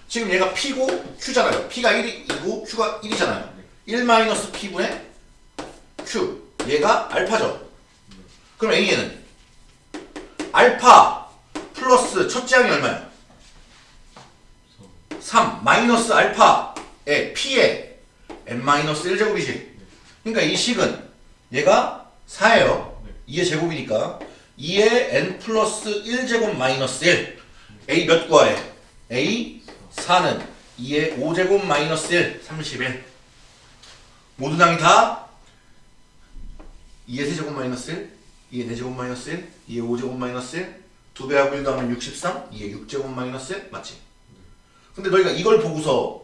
지금 얘가 P고 Q잖아요. P가 1이고 Q가 1이잖아요. 1 P분의 Q. 얘가 알파죠. 그럼 A에는 알파 플러스 첫째 항이 얼마야? 3 마이너스 알파의 P의 n-1제곱이지. 그러니까 이 식은 얘가 4예요. 2의 제곱이니까 2의 n 플러스 1제곱 마이너스 1 A 몇 구하래? A 4는 2의 5제곱 마이너스 1 31 모든 항이 다 2의 세제곱 마이너스 1 2의 4제곱 마이너스 1 2의 5제곱 마이너스 1 2배하고 1 더하면 63 2의 6제곱 마이너스 1 맞지? 근데 너희가 이걸 보고서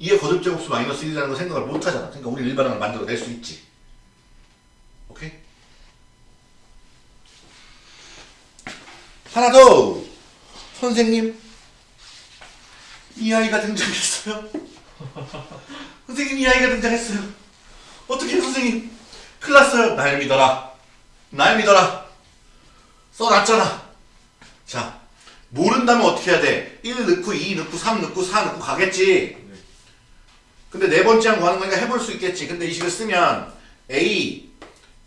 2의 거듭제곱수 마이너스 1이라는 거 생각을 못 하잖아. 그러니까 우리 일반항을 만들어 낼 수 있지. 오케이? 하나 더! 선생님 이 아이가 등장했어요? 선생님 이 아이가 등장했어요. 어떻게 선생님? 큰일 났어요. 날 믿어라. 날 믿어라. 써놨잖아. 자 모른다면 어떻게 해야 돼? 1 넣고 2 넣고 3 넣고 4 넣고 가겠지. 근데 네 번째 항 구하는 거니까 해볼 수 있겠지. 근데 이 식을 쓰면 a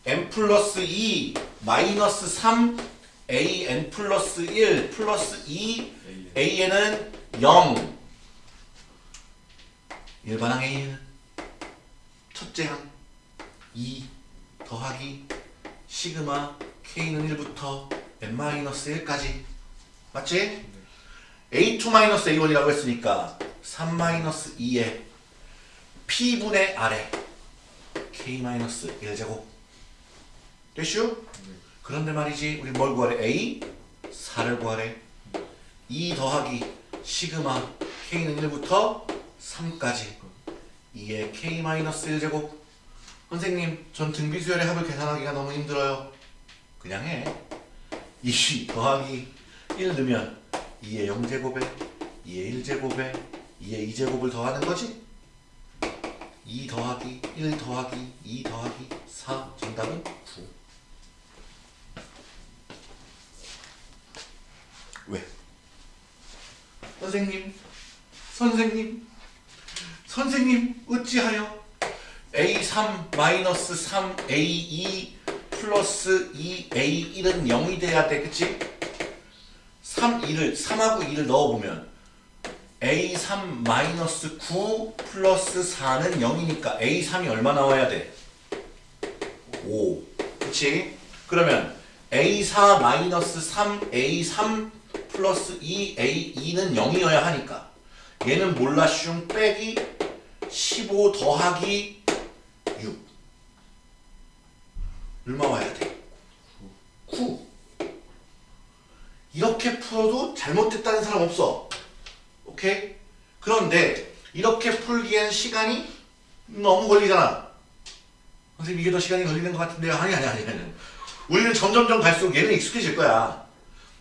n 플러스 2 마이너스 3 a n 플러스 1 플러스 2 a는 0 일반항 a는 첫째 항 2 더하기 시그마 k는 1부터 n-1까지 맞지? a2-a1이라고 했으니까 3-2에 p분의 아래 k-1제곱 됐슈? 그런데 말이지 우리 뭘 구하래? a 4를 구하래 2 더하기 시그마 k는 1부터 3까지 2의 k-1제곱 선생님 전 등비수열의 합을 계산하기가 너무 힘들어요 그냥 해. 2 더하기 1 넣으면 2의 0제곱에 2의 1제곱에 2의 2제곱을 더하는 거지? 2 더하기 1 더하기 2 더하기 4 정답은 9 왜? 선생님 선생님 선생님 어찌하여 A3 마이너스 3 A2 플러스 2 A1은 0이 돼야 돼 그치? 3, 2를 3하고 2를 넣어보면 A3 마이너스 9 플러스 4는 0이니까 A3이 얼마 나와야 돼? 5 그치? 그러면 A4 마이너스 3 A3 플러스 2 A2는 0이어야 하니까 얘는 몰라 슝 빼기 15 더하기 6 얼마 와야 돼? 9 이렇게 풀어도 잘못됐다는 사람 없어. 오케이? 그런데 이렇게 풀기엔 시간이 너무 걸리잖아. 선생님 이게 더 시간이 걸리는 것 같은데요. 아니 아니 아니 아니. 우리는 점점점 갈수록 얘는 익숙해질 거야.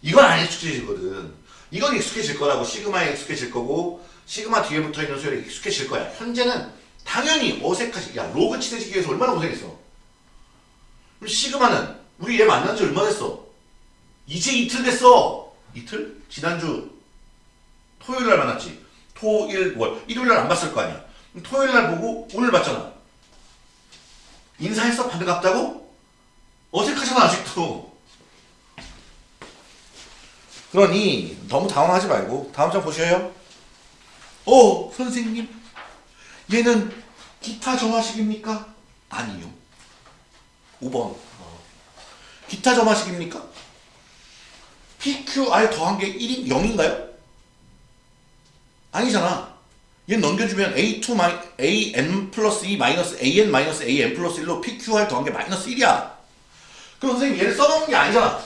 이건 안 익숙해지거든. 이건 익숙해질 거라고 시그마에 익숙해질 거고 시그마 뒤에 붙어있는 수열에 익숙해질 거야. 현재는 당연히 어색하지. 야 로그 치대지기 위해서 얼마나 고생했어? 그럼 시그마는 우리 얘 만난 지 얼마 됐어? 이제 이틀 됐어. 이틀? 지난주 토요일 날 만났지. 토, 일, 월. 일요일 날 안 봤을 거 아니야. 그럼 토요일 날 보고 오늘 봤잖아. 인사했어? 반갑다고? 어색하잖아 아직도. 그러니 너무 당황하지 말고 다음 장 보셔요 어 선생님 얘는 기타 점화식입니까? 아니요 5번 기타 점화식입니까? PQR 더한 게 1인 0인가요? 아니잖아 얘 넘겨주면 A2 마이, AN 플러스 2 마이너스 AN 마이너스 AN 플러스 1로 PQR 더한 게 마이너스 1이야 그럼 선생님 얘를 써놓은 게 아니잖아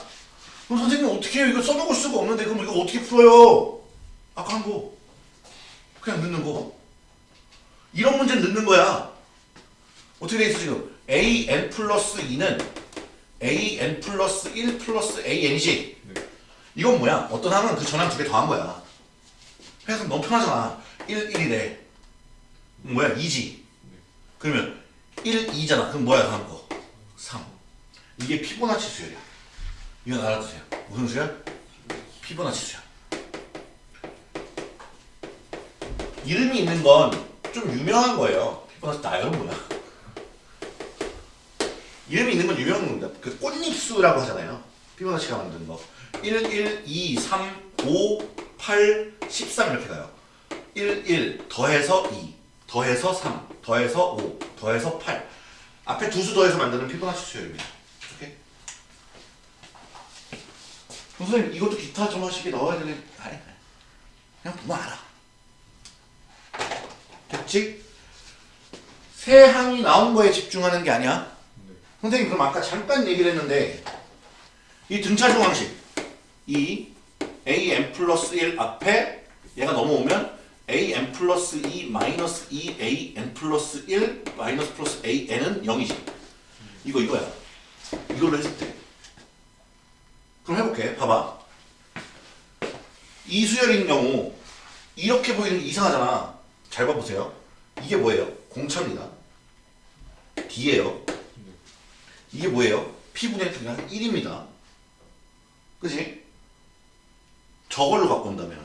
그럼 선생님 어떻게 해요? 이거 써먹을 수가 없는데 그럼 이거 어떻게 풀어요? 아까 한거 그냥 넣는 거. 이런 문제는 넣는 거야. 어떻게 돼 있어 지금? AN 플러스 2는 AN 플러스 1 플러스 AN이지 네. 이건 뭐야? 어떤 항은 그 전항 두 개 더한 거야. 그래서 너무 편하잖아. 1, 1이래. 뭐야? 2지. 그러면 1, 2잖아. 그럼 뭐야 다음 거? 3 이게 피보나치 수열이야. 이건 알아두세요. 무슨 수열? 피보나치 수열 이름이 있는 건 좀 유명한 거예요. 피보나치 나열은 뭐야? 이름이 있는 건 유명한 겁니다. 그 꽃잎수라고 하잖아요. 피보나치가 만든 거. 1, 1, 2, 3, 5, 8, 13 이렇게 가요. 1, 1 더해서 2 더해서 3 더해서 5 더해서 8 앞에 두 수 더해서 만드는 피보나치 수열입니다 오케이? 선생님 이것도 기타 점화식에 넣어야 되는 아니. 그냥 보면 알아 됐지? 세 항이 나온 거에 집중하는 게 아니야. 네. 선생님 그럼 아까 잠깐 얘기를 했는데 이 등차 중항식 이 an 플러스 1 앞에 얘가 넘어오면 an 플러스 2 마이너스 2 an 플러스 1 마이너스 플러스 an은 0이지. 이거 이거야. 이걸로 때 그럼 해볼게. 봐봐. 이수열인 경우 이렇게 보이는 게 이상하잖아 잘 봐보세요 이게 뭐예요? 공차입니다 D예요 이게 뭐예요? P분의 T가 1입니다. 그지? 저걸로 온다면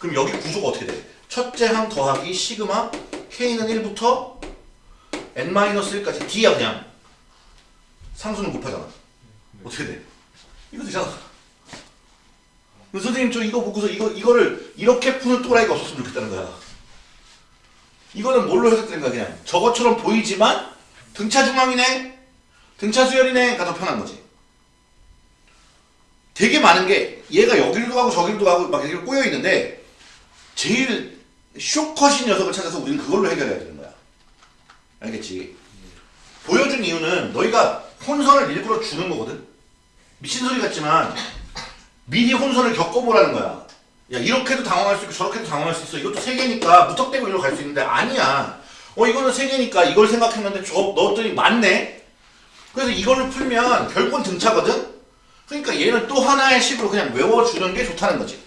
그럼 여기 구조가 어떻게 돼? 첫째 항 더하기 시그마 K는 1부터 N-1까지 D야 그냥 상수는 곱하잖아 어떻게 돼? 이거 되잖아 선생님 저 이거 보고서 이거, 이거를 이렇게 푸는 또라이가 없었으면 좋겠다는 거야 이거는 뭘로 해석된가 그냥 저것처럼 보이지만 등차 중앙이네 등차 수열이네가 더 편한 거지. 되게 많은 게 얘가 여기로도 가고 저기로도 가고 막 이렇게 꼬여 있는데 제일 쇼컷인 녀석을 찾아서 우리는 그걸로 해결해야 되는 거야. 알겠지? 보여준 이유는 너희가 혼선을 일부러 주는 거거든. 미친 소리 같지만 미리 혼선을 겪어보라는 거야. 야 이렇게도 당황할 수 있고 저렇게도 당황할 수 있어. 이것도 세 개니까 무턱대고 이리로 갈 수 있는데 아니야. 어 이거는 세 개니까 이걸 생각했는데 저 넣었더니 맞네. 그래서 이걸로 풀면 결국은 등차거든? 그러니까 얘는 또 하나의 식으로 그냥 외워주는 게 좋다는 거지.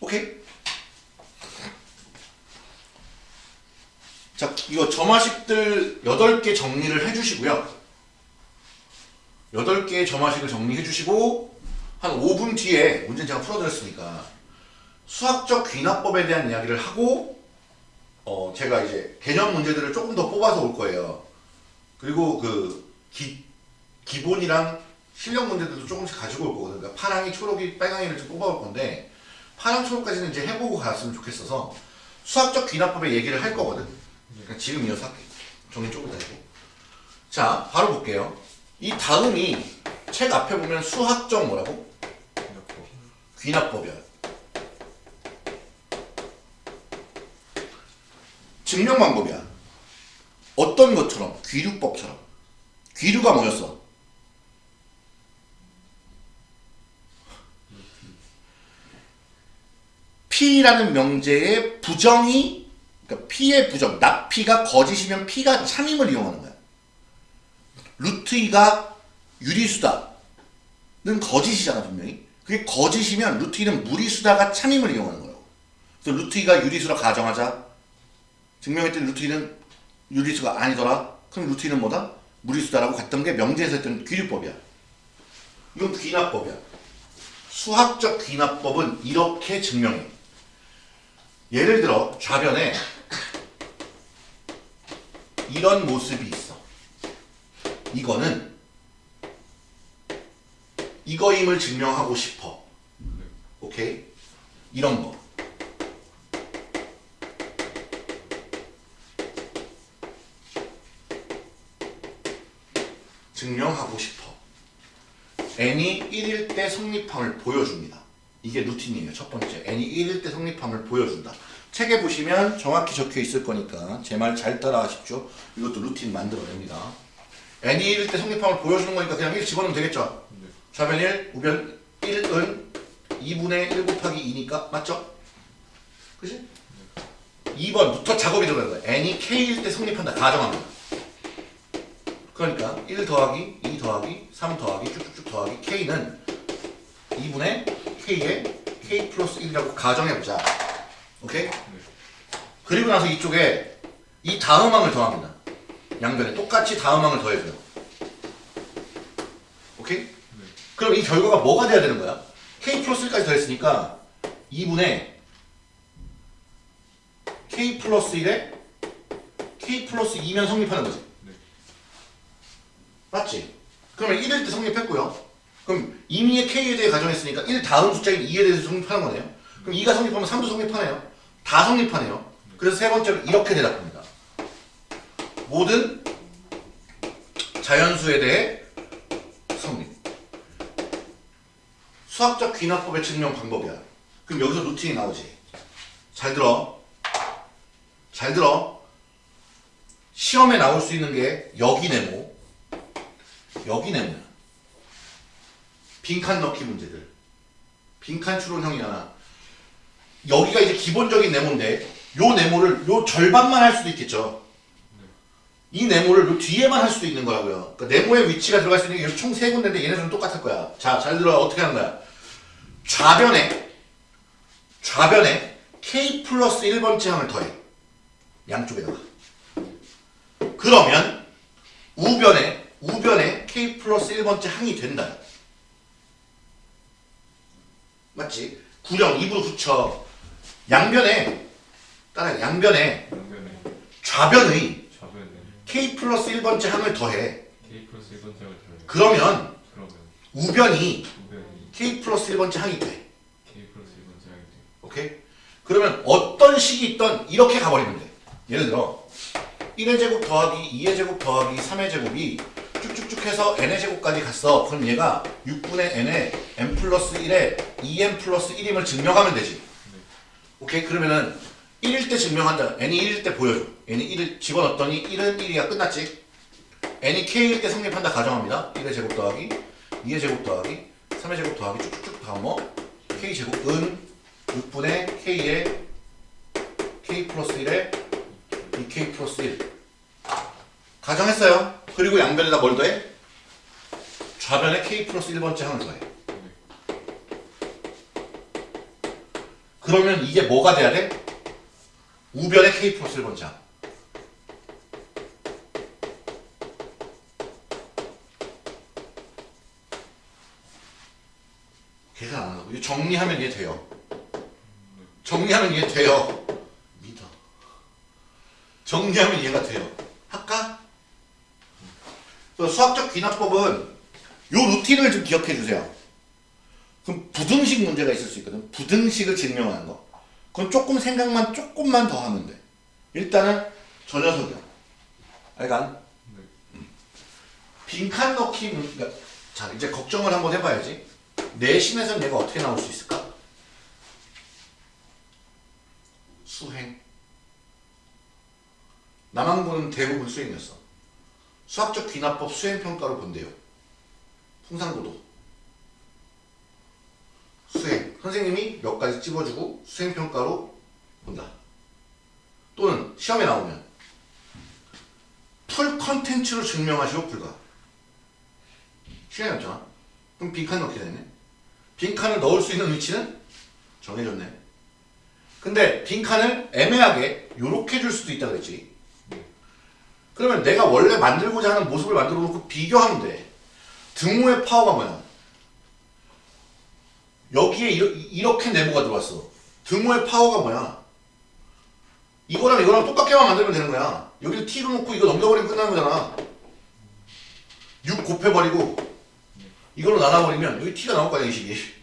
오케이? 자, 이거 점화식들 8개 정리를 해주시고요. 8개의 점화식을 정리해 주시고 한 5분 뒤에 문제는 제가 풀어드렸으니까 수학적 귀납법에 대한 이야기를 하고 어, 제가 이제 개념 문제들을 조금 더 뽑아서 올 거예요. 그리고 그 기, 기본이랑 실력 문제들도 조금씩 가지고 올 거거든요. 그러니까 파랑이, 초록이, 빨강이를 좀 뽑아올 건데 파랑, 초록까지는 이제 해보고 갔으면 좋겠어서 수학적 귀납법의 얘기를 할 거거든. 그러니까 지금 이어서 할게. 정리 조금 더 해고. 자, 바로 볼게요. 이 다음이 책 앞에 보면 수학적 뭐라고? 귀납법이야. 증명 방법이야. 어떤 것처럼 귀류법처럼. 귀류가 뭐였어? P라는 명제의 부정이 그러니까 P의 부정, 납P가 거짓이면 P가 참임을 이용하는 거야. 루트 2가 유리수다는 거짓이잖아 분명히. 그게 거짓이면 루트 2는 무리수다가 참임을 이용하는 거라고. 그래서 루트 2가 유리수라 가정하자. 증명했더니 루트 2는 유리수가 아니더라. 그럼 루트 2는 뭐다? 무리수다라고 갔던 게 명제에서 했던 귀류법이야. 이건 귀납법이야. 수학적 귀납법은 이렇게 증명해. 예를 들어 좌변에 이런 모습이 있어. 이거는 이거임을 증명하고 싶어. 오케이? 이런 거. 증명하고 싶어. n이 1일 때 성립함을 보여줍니다. 이게 루틴이에요. 첫 번째. n이 1일 때 성립함을 보여준다. 책에 보시면 정확히 적혀 있을 거니까 제 말 잘 따라하십시오. 이것도 루틴 만들어냅니다. n이 1일 때 성립함을 보여주는 거니까 그냥 1 집어넣으면 되겠죠? 네. 좌변 1, 우변 1은 2분의 1 곱하기 2니까 맞죠? 그지? 2번부터 작업이 들어가는 거야. n이 k일 때 성립한다. 가정합니다. 그러니까 1 더하기 2 더하기 3 더하기 쭉쭉쭉 더하기 k는 2분의 k에 k 플러스 1이라고 가정해보자. 오케이? 그리고 나서 이쪽에 이 다음 항을 더합니다. 양변에 똑같이 다음 항을 더해줘요. 오케이? 그럼 이 결과가 뭐가 돼야 되는 거야? k 플러스 1까지 더했으니까 2분의 k 플러스 1에 k 플러스 2면 성립하는 거지. 네. 맞지? 그러면 1일 때 성립했고요. 그럼 이미의 k에 대해 가정했으니까 1 다음 숫자인 2에 대해서 성립하는 거네요. 그럼 2가 성립하면 3도 성립하네요. 다 성립하네요. 그래서 세 번째로 이렇게 대답합니다. 모든 자연수에 대해 성립. 수학적 귀납법의 증명 방법이야. 그럼 여기서 루틴이 나오지. 잘 들어. 잘 들어. 시험에 나올 수 있는 게 여기 네모, 여기 네모야. 빈칸 넣기 문제들. 빈칸 추론형이 하나. 여기가 이제 기본적인 네모인데 요 네모를 요 절반만 할 수도 있겠죠. 이 네모를 요 뒤에만 할 수도 있는 거라고요. 그러니까 네모의 위치가 들어갈 수 있는 게 총 세 군데인데 얘네들은 똑같을 거야. 자, 잘 들어 어떻게 하는 거야? 좌변에 좌변에 k 플러스 1번째 항을 더해. 양쪽에다가. 그러면 우변에 우변에 k 플러스 1번째 항이 된다. 맞지? 구령 입으로 붙여. 양변에 따라 양변에 양변에 좌변의 k 플러스 1번째 항을 더해. K 플러스 1번째가 들어요. 그러면 우변이 k 플러스 1번째 항이 돼. K 플러스 1번째가 돼요. 오케이? 그러면 어떤 식이 있던 이렇게 가버리면 돼. 예를 들어 1의 제곱 더하기 2의 제곱 더하기 3의 제곱이 쭉쭉쭉 해서 n의 제곱까지 갔어. 그럼 얘가 6분의 n에 n 플러스 1에 2n 플러스 1임을 증명하면 되지. 오케이? 그러면은 1일 때 증명한다. n이 1일 때 보여줘. n이 1을 집어넣었더니 1은 1이야. 끝났지? n이 k일 때 성립한다. 가정합니다. 1의 제곱 더하기 2의 제곱 더하기 3의 제곱 더하기 쭉쭉쭉 다 뭐? k 제곱 은 6분의 k에 k 플러스 1에 2k 플러스 1 가정했어요. 그리고 양변에다 뭘 더해? 좌변에 k 플러스 1번째 항을 더해. 그러면 이게 뭐가 돼야 돼? 우변에 k 플러스 1번째 항. 이거 정리하면 이해 돼요. 정리하면 이해 돼요. 믿어. 정리하면 이해가 돼요. 할까? 수학적 귀납법은 요 루틴을 좀 기억해 주세요. 그럼 부등식 문제가 있을 수 있거든. 부등식을 증명하는 거. 그건 조금 생각만 조금만 더 하면 돼. 일단은 저 녀석이야. 알간? 네. 빈칸 넣기 문- 그러니까 자 이제 걱정을 한번 해봐야지. 내신에선 얘가 어떻게 나올 수 있을까? 수행. 남항구는 대부분 수행이었어. 수학적 귀납법 수행평가로 본대요. 풍산고도. 수행. 선생님이 몇 가지 찍어주고 수행평가로 본다. 또는 시험에 나오면 full 컨텐츠로 증명하시오 불가. 시간이 없잖아. 그럼 빈칸 넣게 되네. 빈칸을 넣을 수 있는 위치는 정해졌네. 근데 빈칸을 애매하게 요렇게 줄 수도 있다 그랬지. 그러면 내가 원래 만들고자 하는 모습을 만들어 놓고 비교하면 돼. 등호의 파워가 뭐야? 여기에 이러, 이렇게 네모가 들어왔어. 등호의 파워가 뭐야? 이거랑 이거랑 똑같게만 만들면 되는 거야. 여기를 t로 놓고 이거 넘겨버리면 끝나는 거잖아. 6 곱해버리고 이걸로 나눠버리면 여기 t가 나올 거 아니야 이 식이.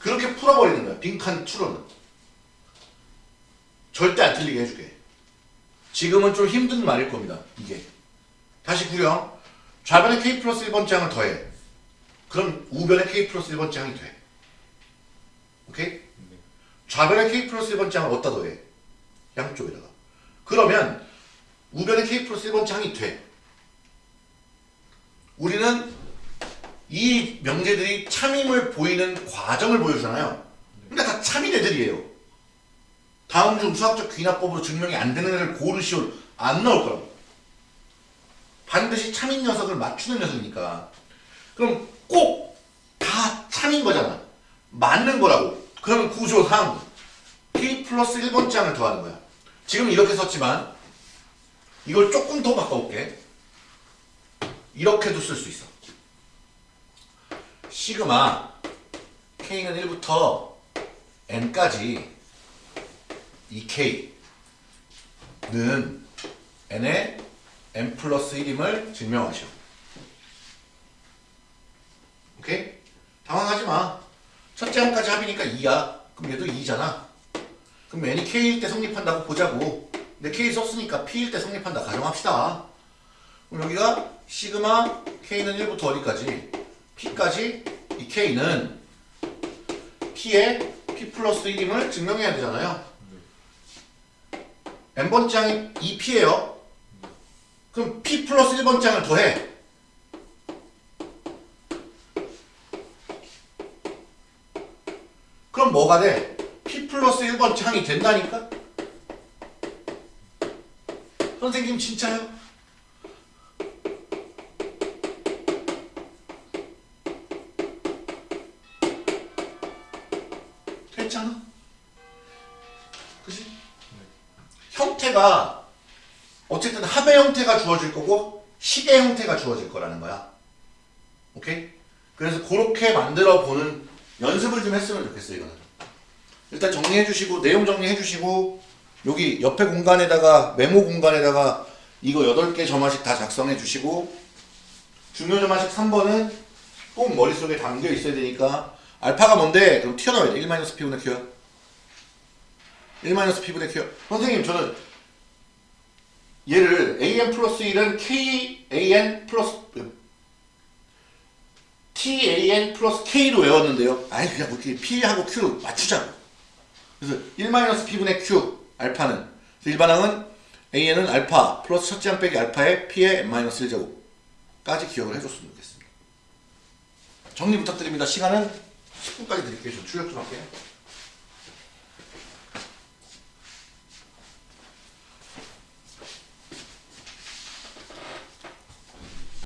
그렇게 풀어버리는 거야. 빈칸 투로는. 절대 안 틀리게 해줄게. 지금은 좀 힘든 말일 겁니다. 이게. 다시 구령. 좌변에 k 플러스 1번째 항을 더해. 그럼 우변에 k 플러스 1번째 항이 돼. 오케이? 좌변에 k 플러스 1번째 항을 어디다 더해? 양쪽에다가. 그러면 우변에 k 플러스 1번째 항이 돼. 우리는 이 명제들이 참임을 보이는 과정을 보여주잖아요. 그러니까 다 참인 애들이에요. 다음 중 수학적 귀납법으로 증명이 안 되는 애를 고르시오 안 나올 거라고. 반드시 참인 녀석을 맞추는 녀석이니까. 그럼 꼭 다 참인 거잖아. 맞는 거라고. 그러면 구조상 k 플러스 1번째 항을 더하는 거야. 지금 이렇게 썼지만 이걸 조금 더 바꿔볼게. 이렇게도 쓸 수 있어. 시그마 k는 1부터 n까지 이 k는 n의 n 플러스 1임을 증명하시오. 오케이? 당황하지 마. 첫째 항까지 합이니까 2야. 그럼 얘도 2잖아. 그럼 n이 k일 때 성립한다고 보자고. 근데 k 썼으니까 p일 때 성립한다 가정합시다. 그럼 여기가 시그마 k는 1부터 어디까지? P까지 이 k는 p의 p 플러스 1임을 증명해야 되잖아요. n번째 항이 2p예요. 그럼 p 플러스 1번째 항을 더해. 그럼 뭐가 돼? p 플러스 1번째 항이 된다니까? 선생님 진짜요? 형태가 어쨌든 합의 형태가 주어질 거고 식의 형태가 주어질 거라는 거야. 오케이? 그래서 그렇게 만들어 보는 연습을 좀 했으면 좋겠어 이거는. 일단 정리해 주시고 내용 정리해 주시고 여기 옆에 공간에다가 메모 공간에다가 이거 8개 점화식 다 작성해 주시고 중요 점화식 3번은 꼭 머릿속에 담겨 있어야 되니까 알파가 뭔데? 그럼 튀어나와야 돼. 1-p분의 q야. 1-p분의 q야. 선생님 저는 얘를 an 플러스 1은 kan 플러스 tan 플러스 k로 외웠는데요. 아니 그냥 뭐 이렇게 p하고 q로 맞추자고. 그래서 1-p분의 q 알파는 일반항은 an은 알파 플러스 첫째 항 빼기 알파의 p의 n-1제곱까지 기억을 해줬으면 좋겠습니다. 정리 부탁드립니다. 시간은 10분까지 드릴게요. 저 출력 좀 할게요.